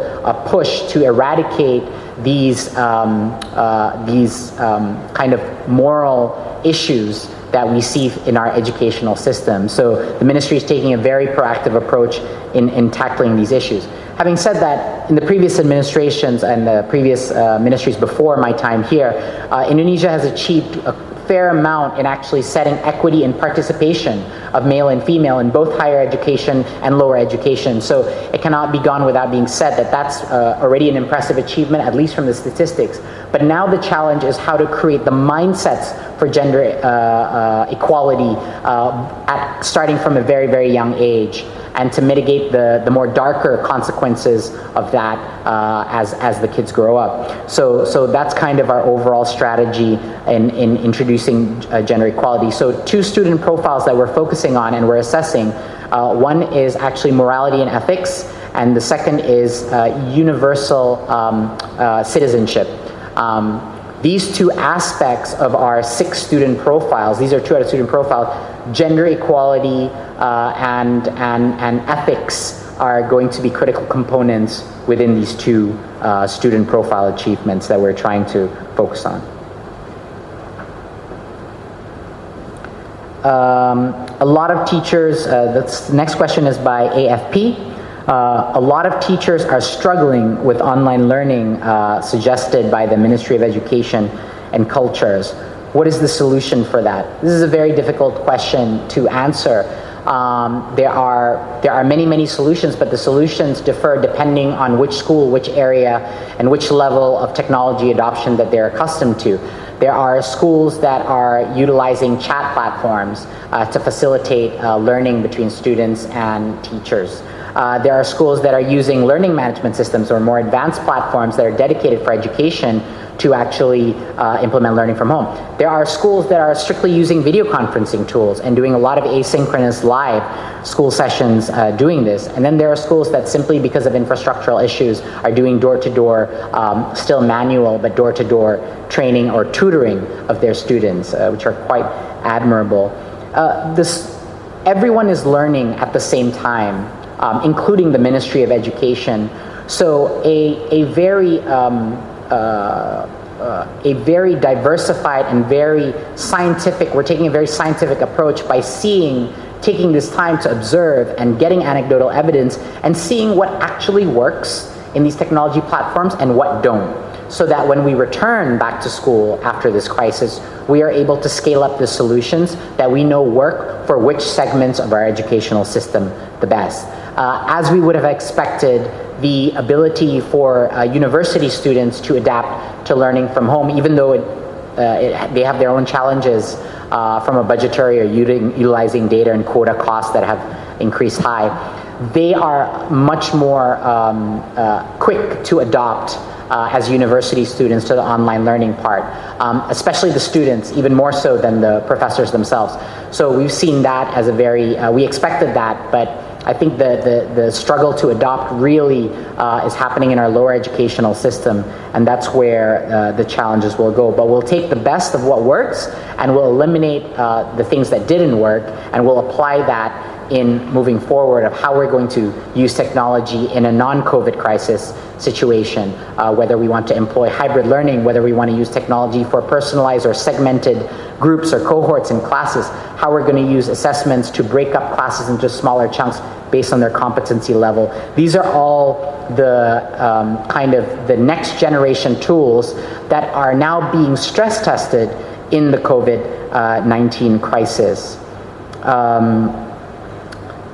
push to eradicate these, um, uh, these um, kind of moral issues that we see in our educational system. So the ministry is taking a very proactive approach in, in tackling these issues. Having said that, in the previous administrations and the previous uh, ministries before my time here, uh, Indonesia has achieved a fair amount in actually setting equity and participation of male and female in both higher education and lower education. So it cannot be gone without being said that that's uh, already an impressive achievement, at least from the statistics. But now the challenge is how to create the mindsets for gender uh, uh, equality uh, at, starting from a very, very young age and to mitigate the, the more darker consequences of that uh, as, as the kids grow up. So, so that's kind of our overall strategy in, in introducing uh, gender equality. So two student profiles that we're focusing on and we're assessing, uh, one is actually morality and ethics, and the second is uh, universal um, uh, citizenship. Um, these two aspects of our six student profiles, these are two out of student profiles, gender equality uh, and, and, and ethics are going to be critical components within these two uh, student profile achievements that we're trying to focus on. Um, a lot of teachers, uh, the next question is by AFP. Uh, a lot of teachers are struggling with online learning uh, suggested by the Ministry of Education and Cultures. What is the solution for that? This is a very difficult question to answer. Um, there are there are many many solutions, but the solutions differ depending on which school, which area, and which level of technology adoption that they're accustomed to. There are schools that are utilizing chat platforms uh, to facilitate uh, learning between students and teachers. Uh, there are schools that are using learning management systems or more advanced platforms that are dedicated for education to actually uh, implement learning from home. There are schools that are strictly using video conferencing tools and doing a lot of asynchronous live school sessions uh, doing this. And then there are schools that simply because of infrastructural issues are doing door-to-door, -door, um, still manual, but door-to-door -door training or tutoring of their students, uh, which are quite admirable. Uh, this, everyone is learning at the same time um, including the Ministry of Education. So a, a very um, uh, a very diversified and very scientific, we're taking a very scientific approach by seeing, taking this time to observe and getting anecdotal evidence and seeing what actually works in these technology platforms and what don't. So that when we return back to school after this crisis, we are able to scale up the solutions that we know work for which segments of our educational system the best. Uh, as we would have expected, the ability for uh, university students to adapt to learning from home, even though it, uh, it, they have their own challenges, uh, from a budgetary or utilizing data and quota costs that have increased high, they are much more um, uh, quick to adopt uh, as university students to the online learning part, um, especially the students, even more so than the professors themselves. So we've seen that as a very, uh, we expected that, but I think the, the, the struggle to adopt really uh, is happening in our lower educational system, and that's where uh, the challenges will go. But we'll take the best of what works, and we'll eliminate uh, the things that didn't work, and we'll apply that in moving forward of how we're going to use technology in a non-COVID crisis situation, uh, whether we want to employ hybrid learning, whether we want to use technology for personalized or segmented groups or cohorts in classes, how we're going to use assessments to break up classes into smaller chunks based on their competency level. These are all the um, kind of the next generation tools that are now being stress tested in the COVID-19 uh, crisis. Um,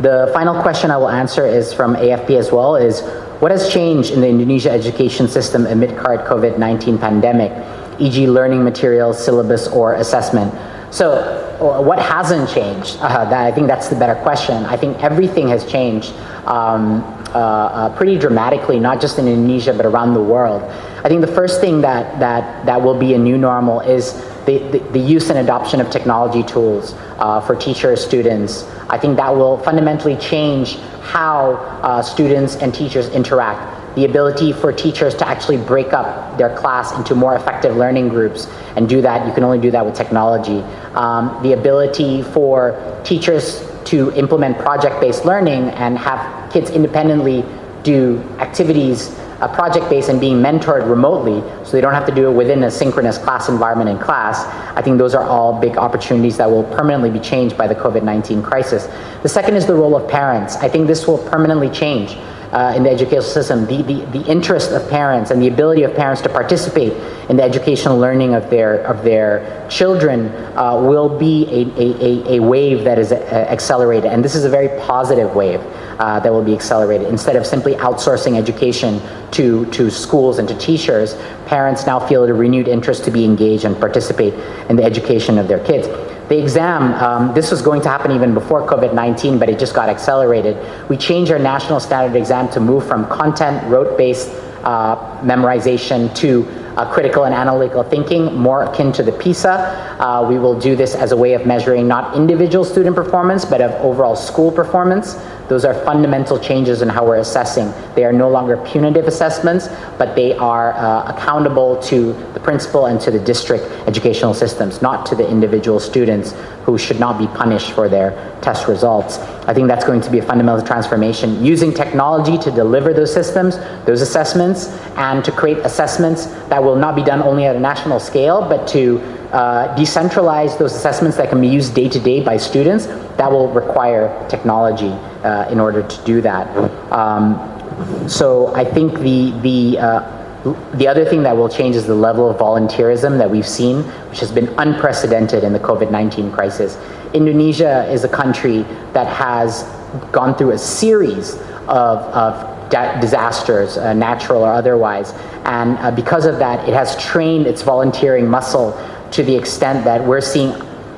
the final question I will answer is from AFP as well, is what has changed in the Indonesia education system amid current COVID-19 pandemic, e.g. learning materials, syllabus, or assessment? So uh, what hasn't changed? Uh, that, I think that's the better question. I think everything has changed um, uh, uh, pretty dramatically, not just in Indonesia, but around the world. I think the first thing that, that, that will be a new normal is the, the, the use and adoption of technology tools uh, for teachers, students. I think that will fundamentally change how uh, students and teachers interact. The ability for teachers to actually break up their class into more effective learning groups and do that, you can only do that with technology. Um, the ability for teachers to implement project-based learning and have kids independently do activities uh, project-based and being mentored remotely so they don't have to do it within a synchronous class environment in class, I think those are all big opportunities that will permanently be changed by the COVID-19 crisis. The second is the role of parents. I think this will permanently change uh, in the educational system, the, the, the interest of parents and the ability of parents to participate in the educational learning of their, of their children uh, will be a, a, a, wave that is uh, accelerated. And this is a very positive wave uh, that will be accelerated. Instead of simply outsourcing education to, to schools and to teachers, parents now feel a renewed interest to be engaged and participate in the education of their kids. The exam, um, this was going to happen even before COVID-19, but it just got accelerated. We changed our national standard exam to move from content, rote-based uh, memorization to uh, critical and analytical thinking, more akin to the PISA. Uh, we will do this as a way of measuring not individual student performance, but of overall school performance. Those are fundamental changes in how we're assessing. They are no longer punitive assessments, but they are uh, accountable to the principal and to the district educational systems, not to the individual students who should not be punished for their test results. I think that's going to be a fundamental transformation, using technology to deliver those systems, those assessments, and to create assessments that will not be done only at a national scale, but to uh, decentralize those assessments that can be used day to day by students, that will require technology uh, in order to do that. Um, so I think the, the, uh, the other thing that will change is the level of volunteerism that we've seen, which has been unprecedented in the COVID-19 crisis. Indonesia is a country that has gone through a series of, of disasters, uh, natural or otherwise. And uh, because of that, it has trained its volunteering muscle to the extent that we're seeing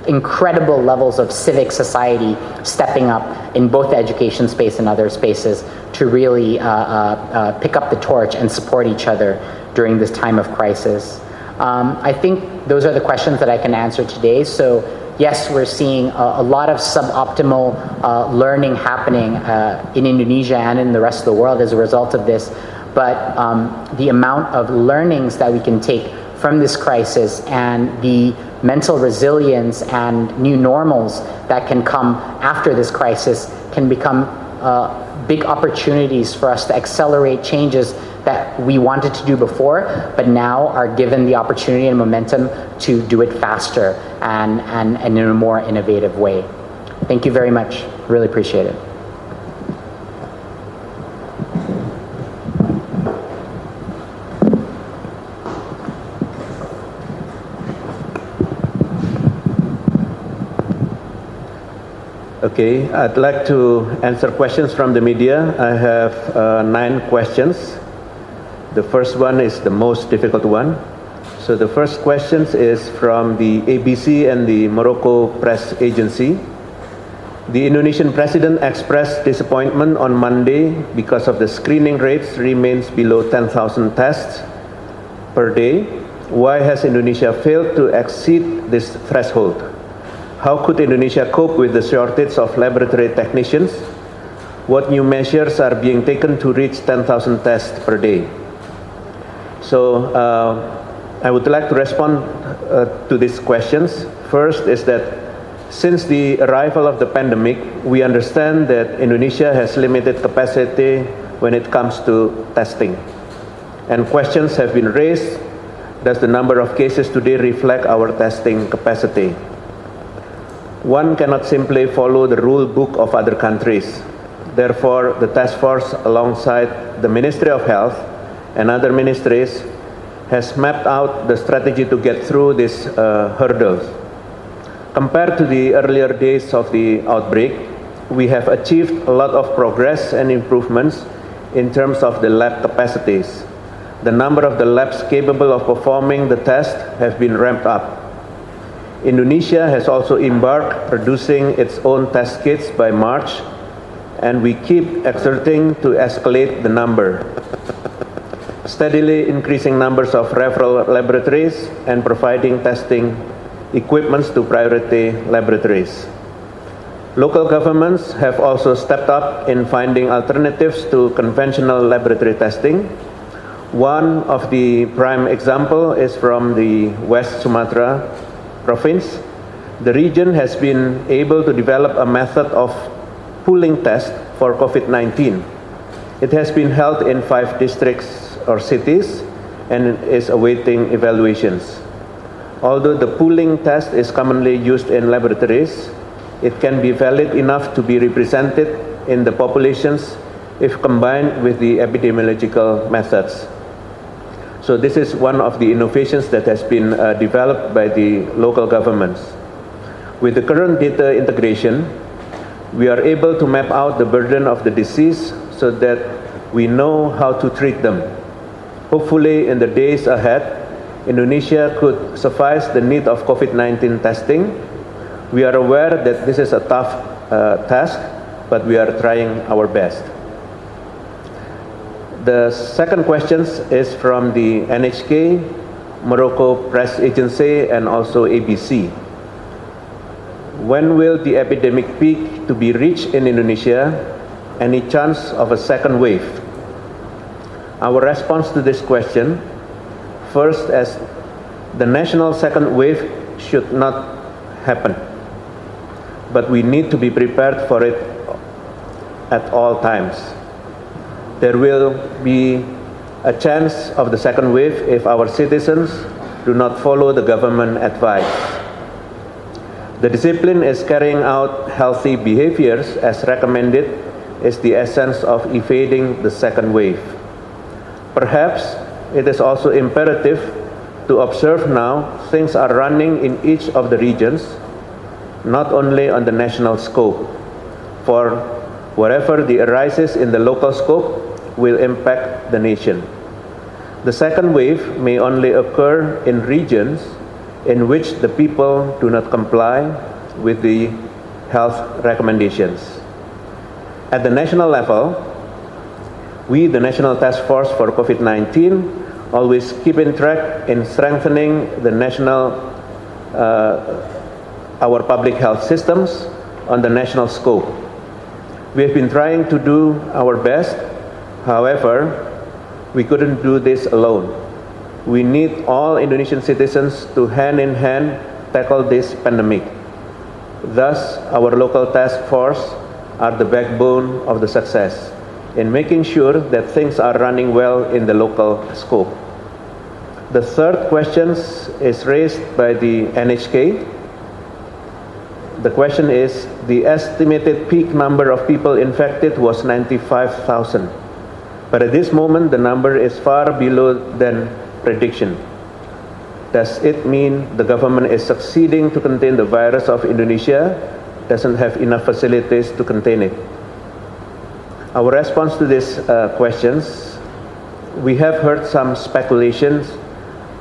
incredible levels of civic society stepping up in both the education space and other spaces to really uh, uh, uh, pick up the torch and support each other during this time of crisis. Um, I think those are the questions that I can answer today. So yes, we're seeing a, a lot of suboptimal uh, learning happening uh, in Indonesia and in the rest of the world as a result of this. But um, the amount of learnings that we can take from this crisis and the mental resilience and new normals that can come after this crisis can become uh, big opportunities for us to accelerate changes that we wanted to do before, but now are given the opportunity and momentum to do it faster and, and, and in a more innovative way. Thank you very much. Really appreciate it. Okay, I'd like to answer questions from the media. I have uh, nine questions. The first one is the most difficult one. So the first question is from the ABC and the Morocco Press Agency. The Indonesian president expressed disappointment on Monday because of the screening rates remains below 10,000 tests per day. Why has Indonesia failed to exceed this threshold? How could Indonesia cope with the shortage of laboratory technicians? What new measures are being taken to reach 10,000 tests per day? So uh, I would like to respond uh, to these questions. First is that since the arrival of the pandemic, we understand that Indonesia has limited capacity when it comes to testing. And questions have been raised, does the number of cases today reflect our testing capacity? One cannot simply follow the rule book of other countries. Therefore, the task force alongside the Ministry of Health and other ministries has mapped out the strategy to get through these uh, hurdles. Compared to the earlier days of the outbreak, we have achieved a lot of progress and improvements in terms of the lab capacities. The number of the labs capable of performing the test have been ramped up. Indonesia has also embarked producing its own test kits by March, and we keep exerting to escalate the number steadily increasing numbers of referral laboratories and providing testing equipments to priority laboratories. Local governments have also stepped up in finding alternatives to conventional laboratory testing. One of the prime example is from the West Sumatra province. The region has been able to develop a method of pooling test for COVID-19. It has been held in five districts or cities and is awaiting evaluations. Although the pooling test is commonly used in laboratories, it can be valid enough to be represented in the populations if combined with the epidemiological methods. So this is one of the innovations that has been uh, developed by the local governments. With the current data integration, we are able to map out the burden of the disease so that we know how to treat them. Hopefully in the days ahead, Indonesia could suffice the need of COVID-19 testing. We are aware that this is a tough uh, task, but we are trying our best. The second question is from the NHK, Morocco Press Agency, and also ABC. When will the epidemic peak to be reached in Indonesia? Any chance of a second wave? Our response to this question First, as the national second wave should not happen, but we need to be prepared for it at all times. There will be a chance of the second wave if our citizens do not follow the government advice. The discipline is carrying out healthy behaviors as recommended is the essence of evading the second wave. Perhaps it is also imperative to observe now things are running in each of the regions, not only on the national scope. For wherever the arises in the local scope will impact the nation. The second wave may only occur in regions in which the people do not comply with the health recommendations. At the national level, we, the National Task Force for COVID-19, always keep in track in strengthening the national, uh, our public health systems on the national scope. We have been trying to do our best. However, we couldn't do this alone. We need all Indonesian citizens to hand in hand tackle this pandemic. Thus, our local task force are the backbone of the success in making sure that things are running well in the local scope. The third question is raised by the NHK. The question is, the estimated peak number of people infected was 95,000. But at this moment, the number is far below than prediction. Does it mean the government is succeeding to contain the virus of Indonesia, doesn't have enough facilities to contain it? Our response to these uh, questions, we have heard some speculations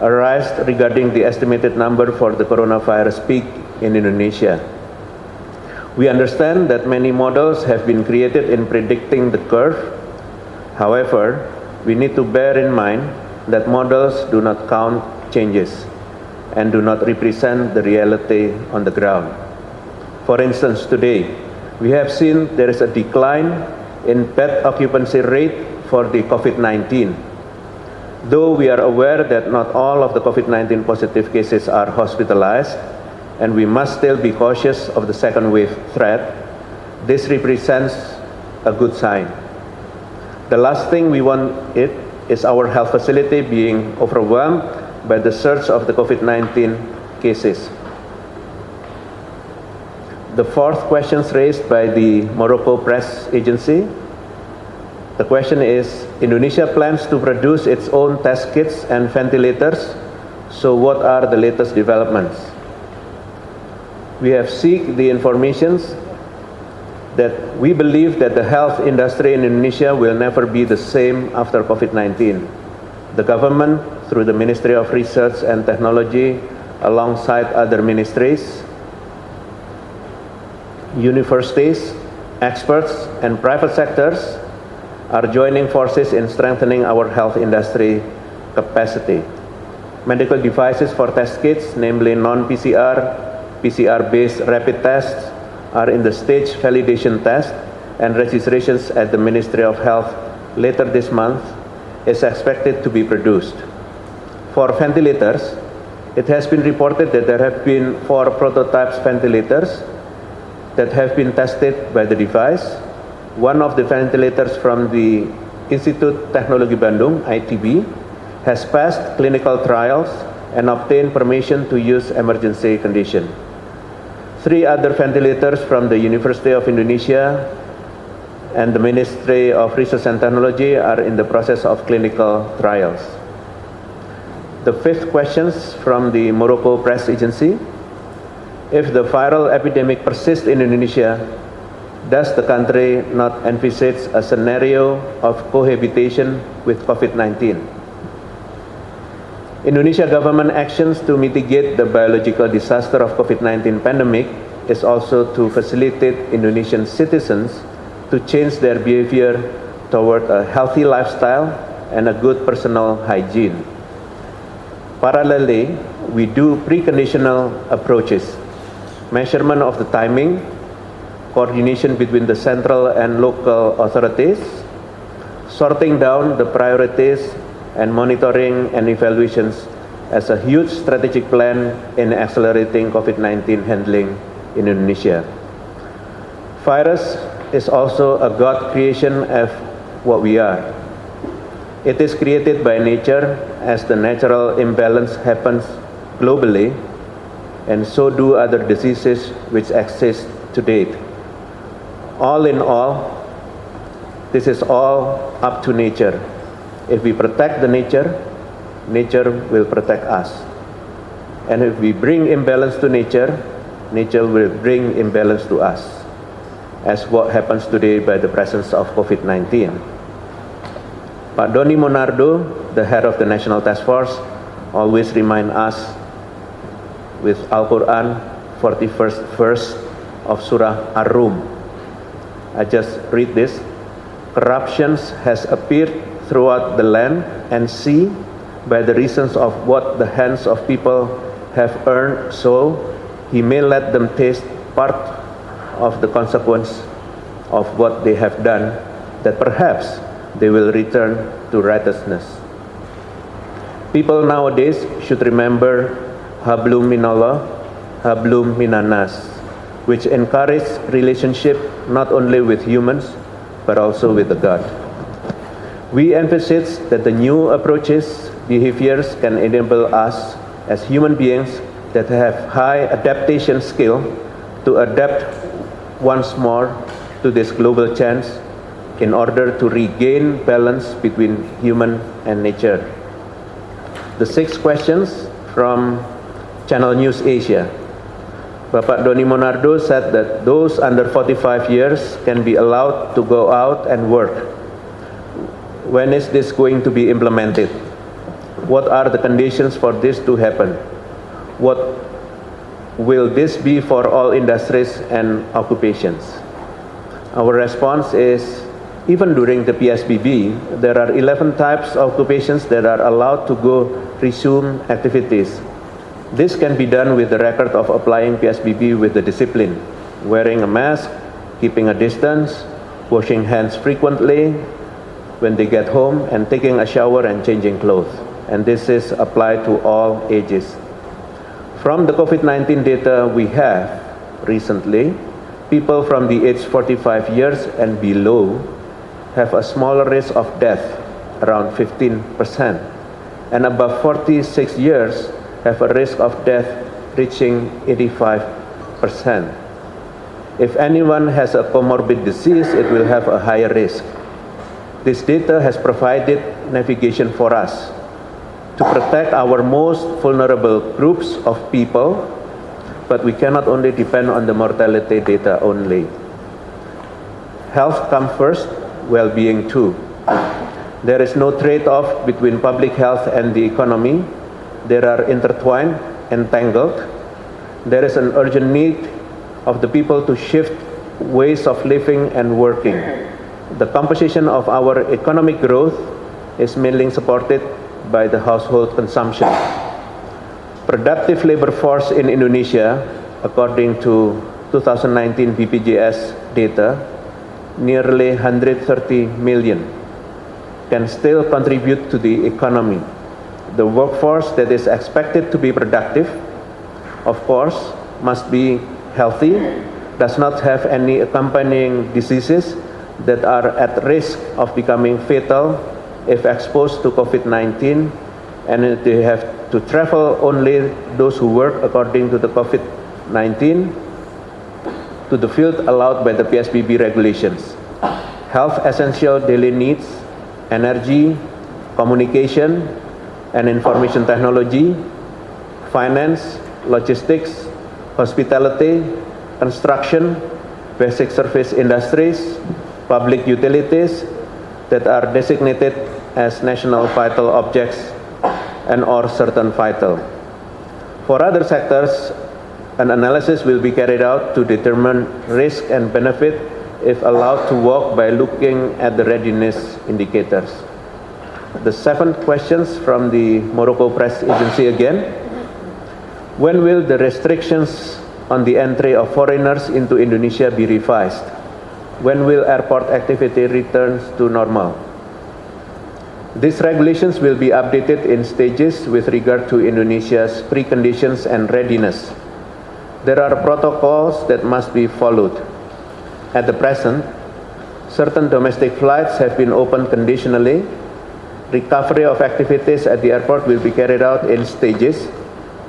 arise regarding the estimated number for the coronavirus peak in Indonesia. We understand that many models have been created in predicting the curve. However, we need to bear in mind that models do not count changes and do not represent the reality on the ground. For instance, today, we have seen there is a decline in bed occupancy rate for the COVID-19. Though we are aware that not all of the COVID-19 positive cases are hospitalized, and we must still be cautious of the second wave threat, this represents a good sign. The last thing we want it is our health facility being overwhelmed by the surge of the COVID-19 cases. The fourth questions raised by the Morocco Press Agency. The question is, Indonesia plans to produce its own test kits and ventilators. So what are the latest developments? We have seek the informations that we believe that the health industry in Indonesia will never be the same after COVID-19. The government, through the Ministry of Research and Technology, alongside other ministries, universities, experts, and private sectors are joining forces in strengthening our health industry capacity. Medical devices for test kits, namely non-PCR, PCR-based rapid tests, are in the stage validation test and registrations at the Ministry of Health later this month is expected to be produced. For ventilators, it has been reported that there have been four prototypes ventilators that have been tested by the device. One of the ventilators from the Institute Teknologi Bandung, ITB, has passed clinical trials and obtained permission to use emergency condition. Three other ventilators from the University of Indonesia and the Ministry of Research and Technology are in the process of clinical trials. The fifth questions from the Morocco Press Agency. If the viral epidemic persists in Indonesia, does the country not envisage a scenario of cohabitation with COVID-19? Indonesia government actions to mitigate the biological disaster of COVID-19 pandemic is also to facilitate Indonesian citizens to change their behavior toward a healthy lifestyle and a good personal hygiene. Parallelly, we do preconditional approaches measurement of the timing, coordination between the central and local authorities, sorting down the priorities, and monitoring and evaluations as a huge strategic plan in accelerating COVID-19 handling in Indonesia. Virus is also a God creation of what we are. It is created by nature as the natural imbalance happens globally and so do other diseases which exist to date. All in all, this is all up to nature. If we protect the nature, nature will protect us. And if we bring imbalance to nature, nature will bring imbalance to us, as what happens today by the presence of COVID-19. Pak Doni Monardo, the head of the National Task Force, always remind us with Al-Quran 41st verse of Surah Ar-Rum. I just read this. Corruptions has appeared throughout the land and sea by the reasons of what the hands of people have earned, so he may let them taste part of the consequence of what they have done, that perhaps they will return to righteousness. People nowadays should remember hablum minallah, hablum minanas, which encourage relationship not only with humans, but also with the God. We emphasize that the new approaches, behaviors can enable us as human beings that have high adaptation skill to adapt once more to this global change in order to regain balance between human and nature. The six questions from Channel News Asia. Bapak Doni Monardo said that those under 45 years can be allowed to go out and work. When is this going to be implemented? What are the conditions for this to happen? What will this be for all industries and occupations? Our response is even during the PSBB, there are 11 types of occupations that are allowed to go resume activities. This can be done with the record of applying PSBB with the discipline, wearing a mask, keeping a distance, washing hands frequently when they get home, and taking a shower and changing clothes. And this is applied to all ages. From the COVID-19 data we have recently, people from the age 45 years and below have a smaller risk of death, around 15%, and above 46 years have a risk of death reaching 85%. If anyone has a comorbid disease, it will have a higher risk. This data has provided navigation for us to protect our most vulnerable groups of people, but we cannot only depend on the mortality data only. Health comes first, well-being too. There is no trade-off between public health and the economy. They are intertwined, entangled. There is an urgent need of the people to shift ways of living and working. The composition of our economic growth is mainly supported by the household consumption. Productive labor force in Indonesia, according to 2019 BPJS data, nearly 130 million can still contribute to the economy. The workforce that is expected to be productive, of course, must be healthy, does not have any accompanying diseases that are at risk of becoming fatal if exposed to COVID-19, and they have to travel only those who work according to the COVID-19 to the field allowed by the PSBB regulations. Health essential daily needs, energy, communication, and information technology, finance, logistics, hospitality, construction, basic service industries, public utilities that are designated as national vital objects and or certain vital. For other sectors, an analysis will be carried out to determine risk and benefit if allowed to work by looking at the readiness indicators. The seventh questions from the Morocco Press Agency again. When will the restrictions on the entry of foreigners into Indonesia be revised? When will airport activity return to normal? These regulations will be updated in stages with regard to Indonesia's preconditions and readiness. There are protocols that must be followed. At the present, certain domestic flights have been opened conditionally. Recovery of activities at the airport will be carried out in stages,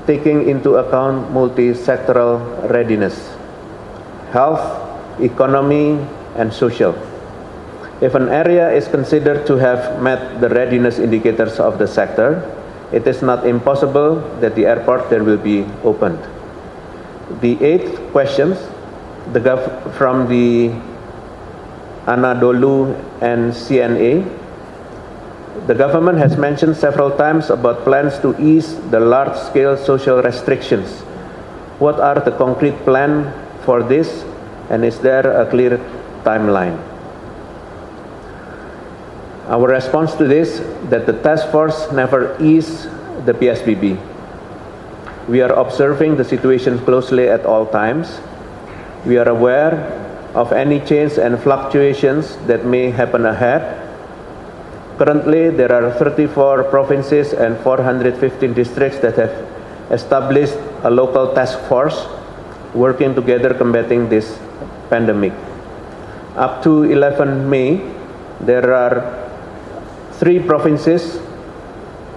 taking into account multi-sectoral readiness, health, economy, and social. If an area is considered to have met the readiness indicators of the sector, it is not impossible that the airport there will be opened. The eighth questions the from the Anadolu and CNA. The government has mentioned several times about plans to ease the large-scale social restrictions. What are the concrete plan for this, and is there a clear timeline? Our response to this that the task force never eased the PSBB. We are observing the situation closely at all times. We are aware of any change and fluctuations that may happen ahead. Currently, there are 34 provinces and 415 districts that have established a local task force working together combating this pandemic. Up to 11 May, there are three provinces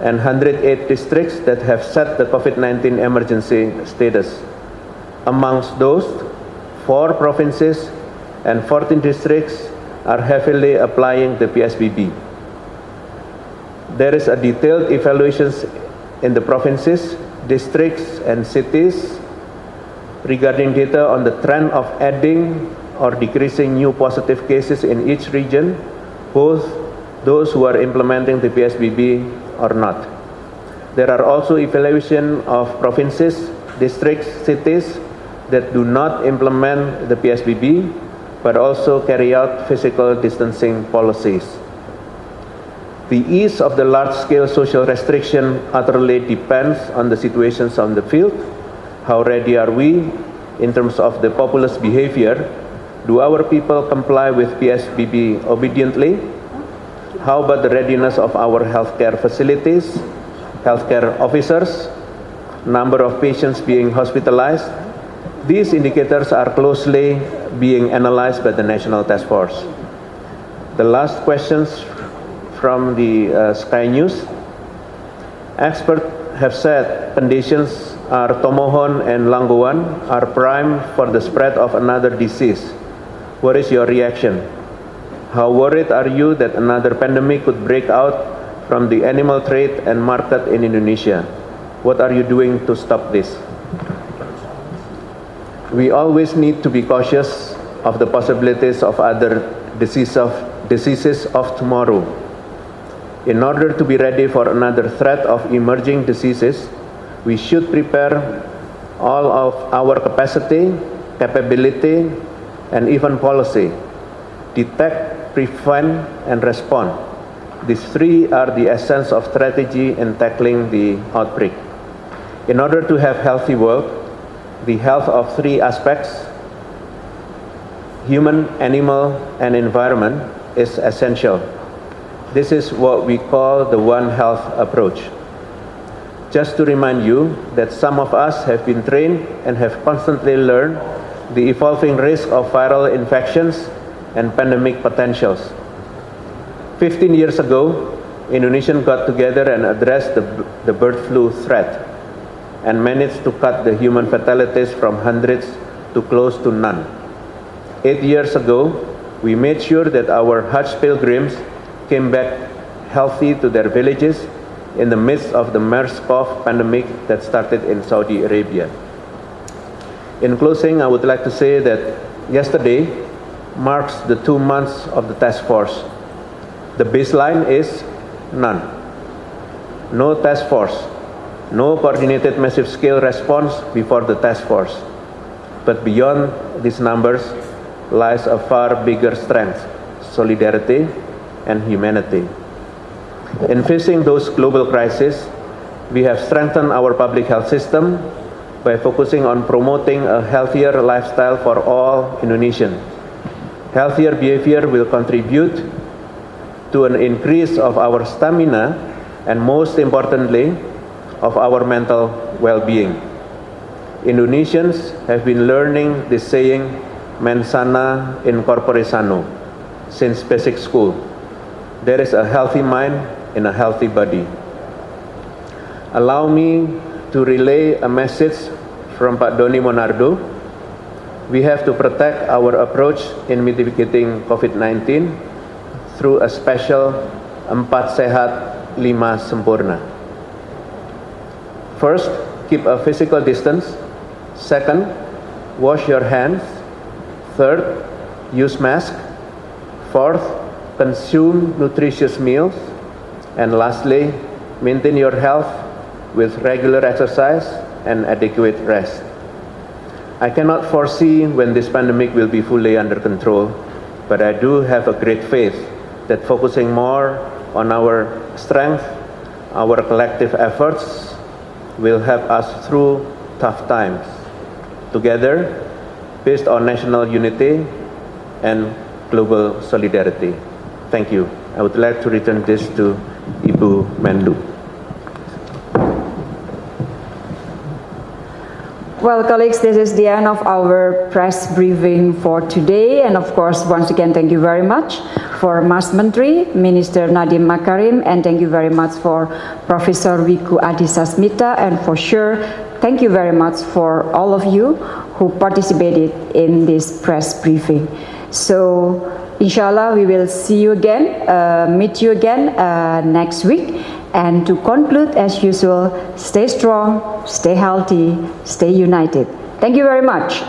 and 108 districts that have set the COVID-19 emergency status. Amongst those, four provinces and 14 districts are heavily applying the PSBB. There is a detailed evaluations in the provinces, districts, and cities regarding data on the trend of adding or decreasing new positive cases in each region, both those who are implementing the PSBB or not. There are also evaluation of provinces, districts, cities that do not implement the PSBB, but also carry out physical distancing policies. The ease of the large-scale social restriction utterly depends on the situations on the field. How ready are we in terms of the populace behavior? Do our people comply with PSBB obediently? How about the readiness of our healthcare facilities, healthcare officers, number of patients being hospitalized? These indicators are closely being analyzed by the National Task Force. The last questions from the uh, Sky News. Experts have said conditions are Tomohon and Langowan are prime for the spread of another disease. What is your reaction? How worried are you that another pandemic could break out from the animal trade and market in Indonesia? What are you doing to stop this? We always need to be cautious of the possibilities of other disease of, diseases of tomorrow. In order to be ready for another threat of emerging diseases, we should prepare all of our capacity, capability, and even policy. Detect, prevent, and respond. These three are the essence of strategy in tackling the outbreak. In order to have healthy world, the health of three aspects, human, animal, and environment is essential. This is what we call the One Health approach. Just to remind you that some of us have been trained and have constantly learned the evolving risk of viral infections and pandemic potentials. 15 years ago, Indonesians got together and addressed the, the bird flu threat and managed to cut the human fatalities from hundreds to close to none. Eight years ago, we made sure that our Hajj pilgrims came back healthy to their villages in the midst of the MERS-CoV pandemic that started in Saudi Arabia. In closing, I would like to say that yesterday marks the two months of the task force. The baseline is none. No task force, no coordinated massive scale response before the task force. But beyond these numbers lies a far bigger strength, solidarity and humanity. In facing those global crises, we have strengthened our public health system by focusing on promoting a healthier lifestyle for all Indonesians. Healthier behavior will contribute to an increase of our stamina and most importantly, of our mental well-being. Indonesians have been learning this saying, mens sana in corpore sano, since basic school. There is a healthy mind in a healthy body. Allow me to relay a message from Pak Doni Monardo. We have to protect our approach in mitigating COVID-19 through a special empat sehat lima sempurna. First, keep a physical distance. Second, wash your hands. Third, use mask. Fourth, consume nutritious meals. And lastly, maintain your health with regular exercise and adequate rest. I cannot foresee when this pandemic will be fully under control, but I do have a great faith that focusing more on our strength, our collective efforts, will help us through tough times. Together, based on national unity and global solidarity. Thank you. I would like to return this to Ibu. Well, colleagues, this is the end of our press briefing for today. And of course, once again, thank you very much for Mas Menteri, Minister Nadiem Makarim, and thank you very much for Professor Wiku Adisasmito and for sure, thank you very much for all of you who participated in this press briefing. So, inshallah, we will see you again, uh, meet you again uh, next week. And to conclude, as usual, stay strong, stay healthy, stay united. Thank you very much.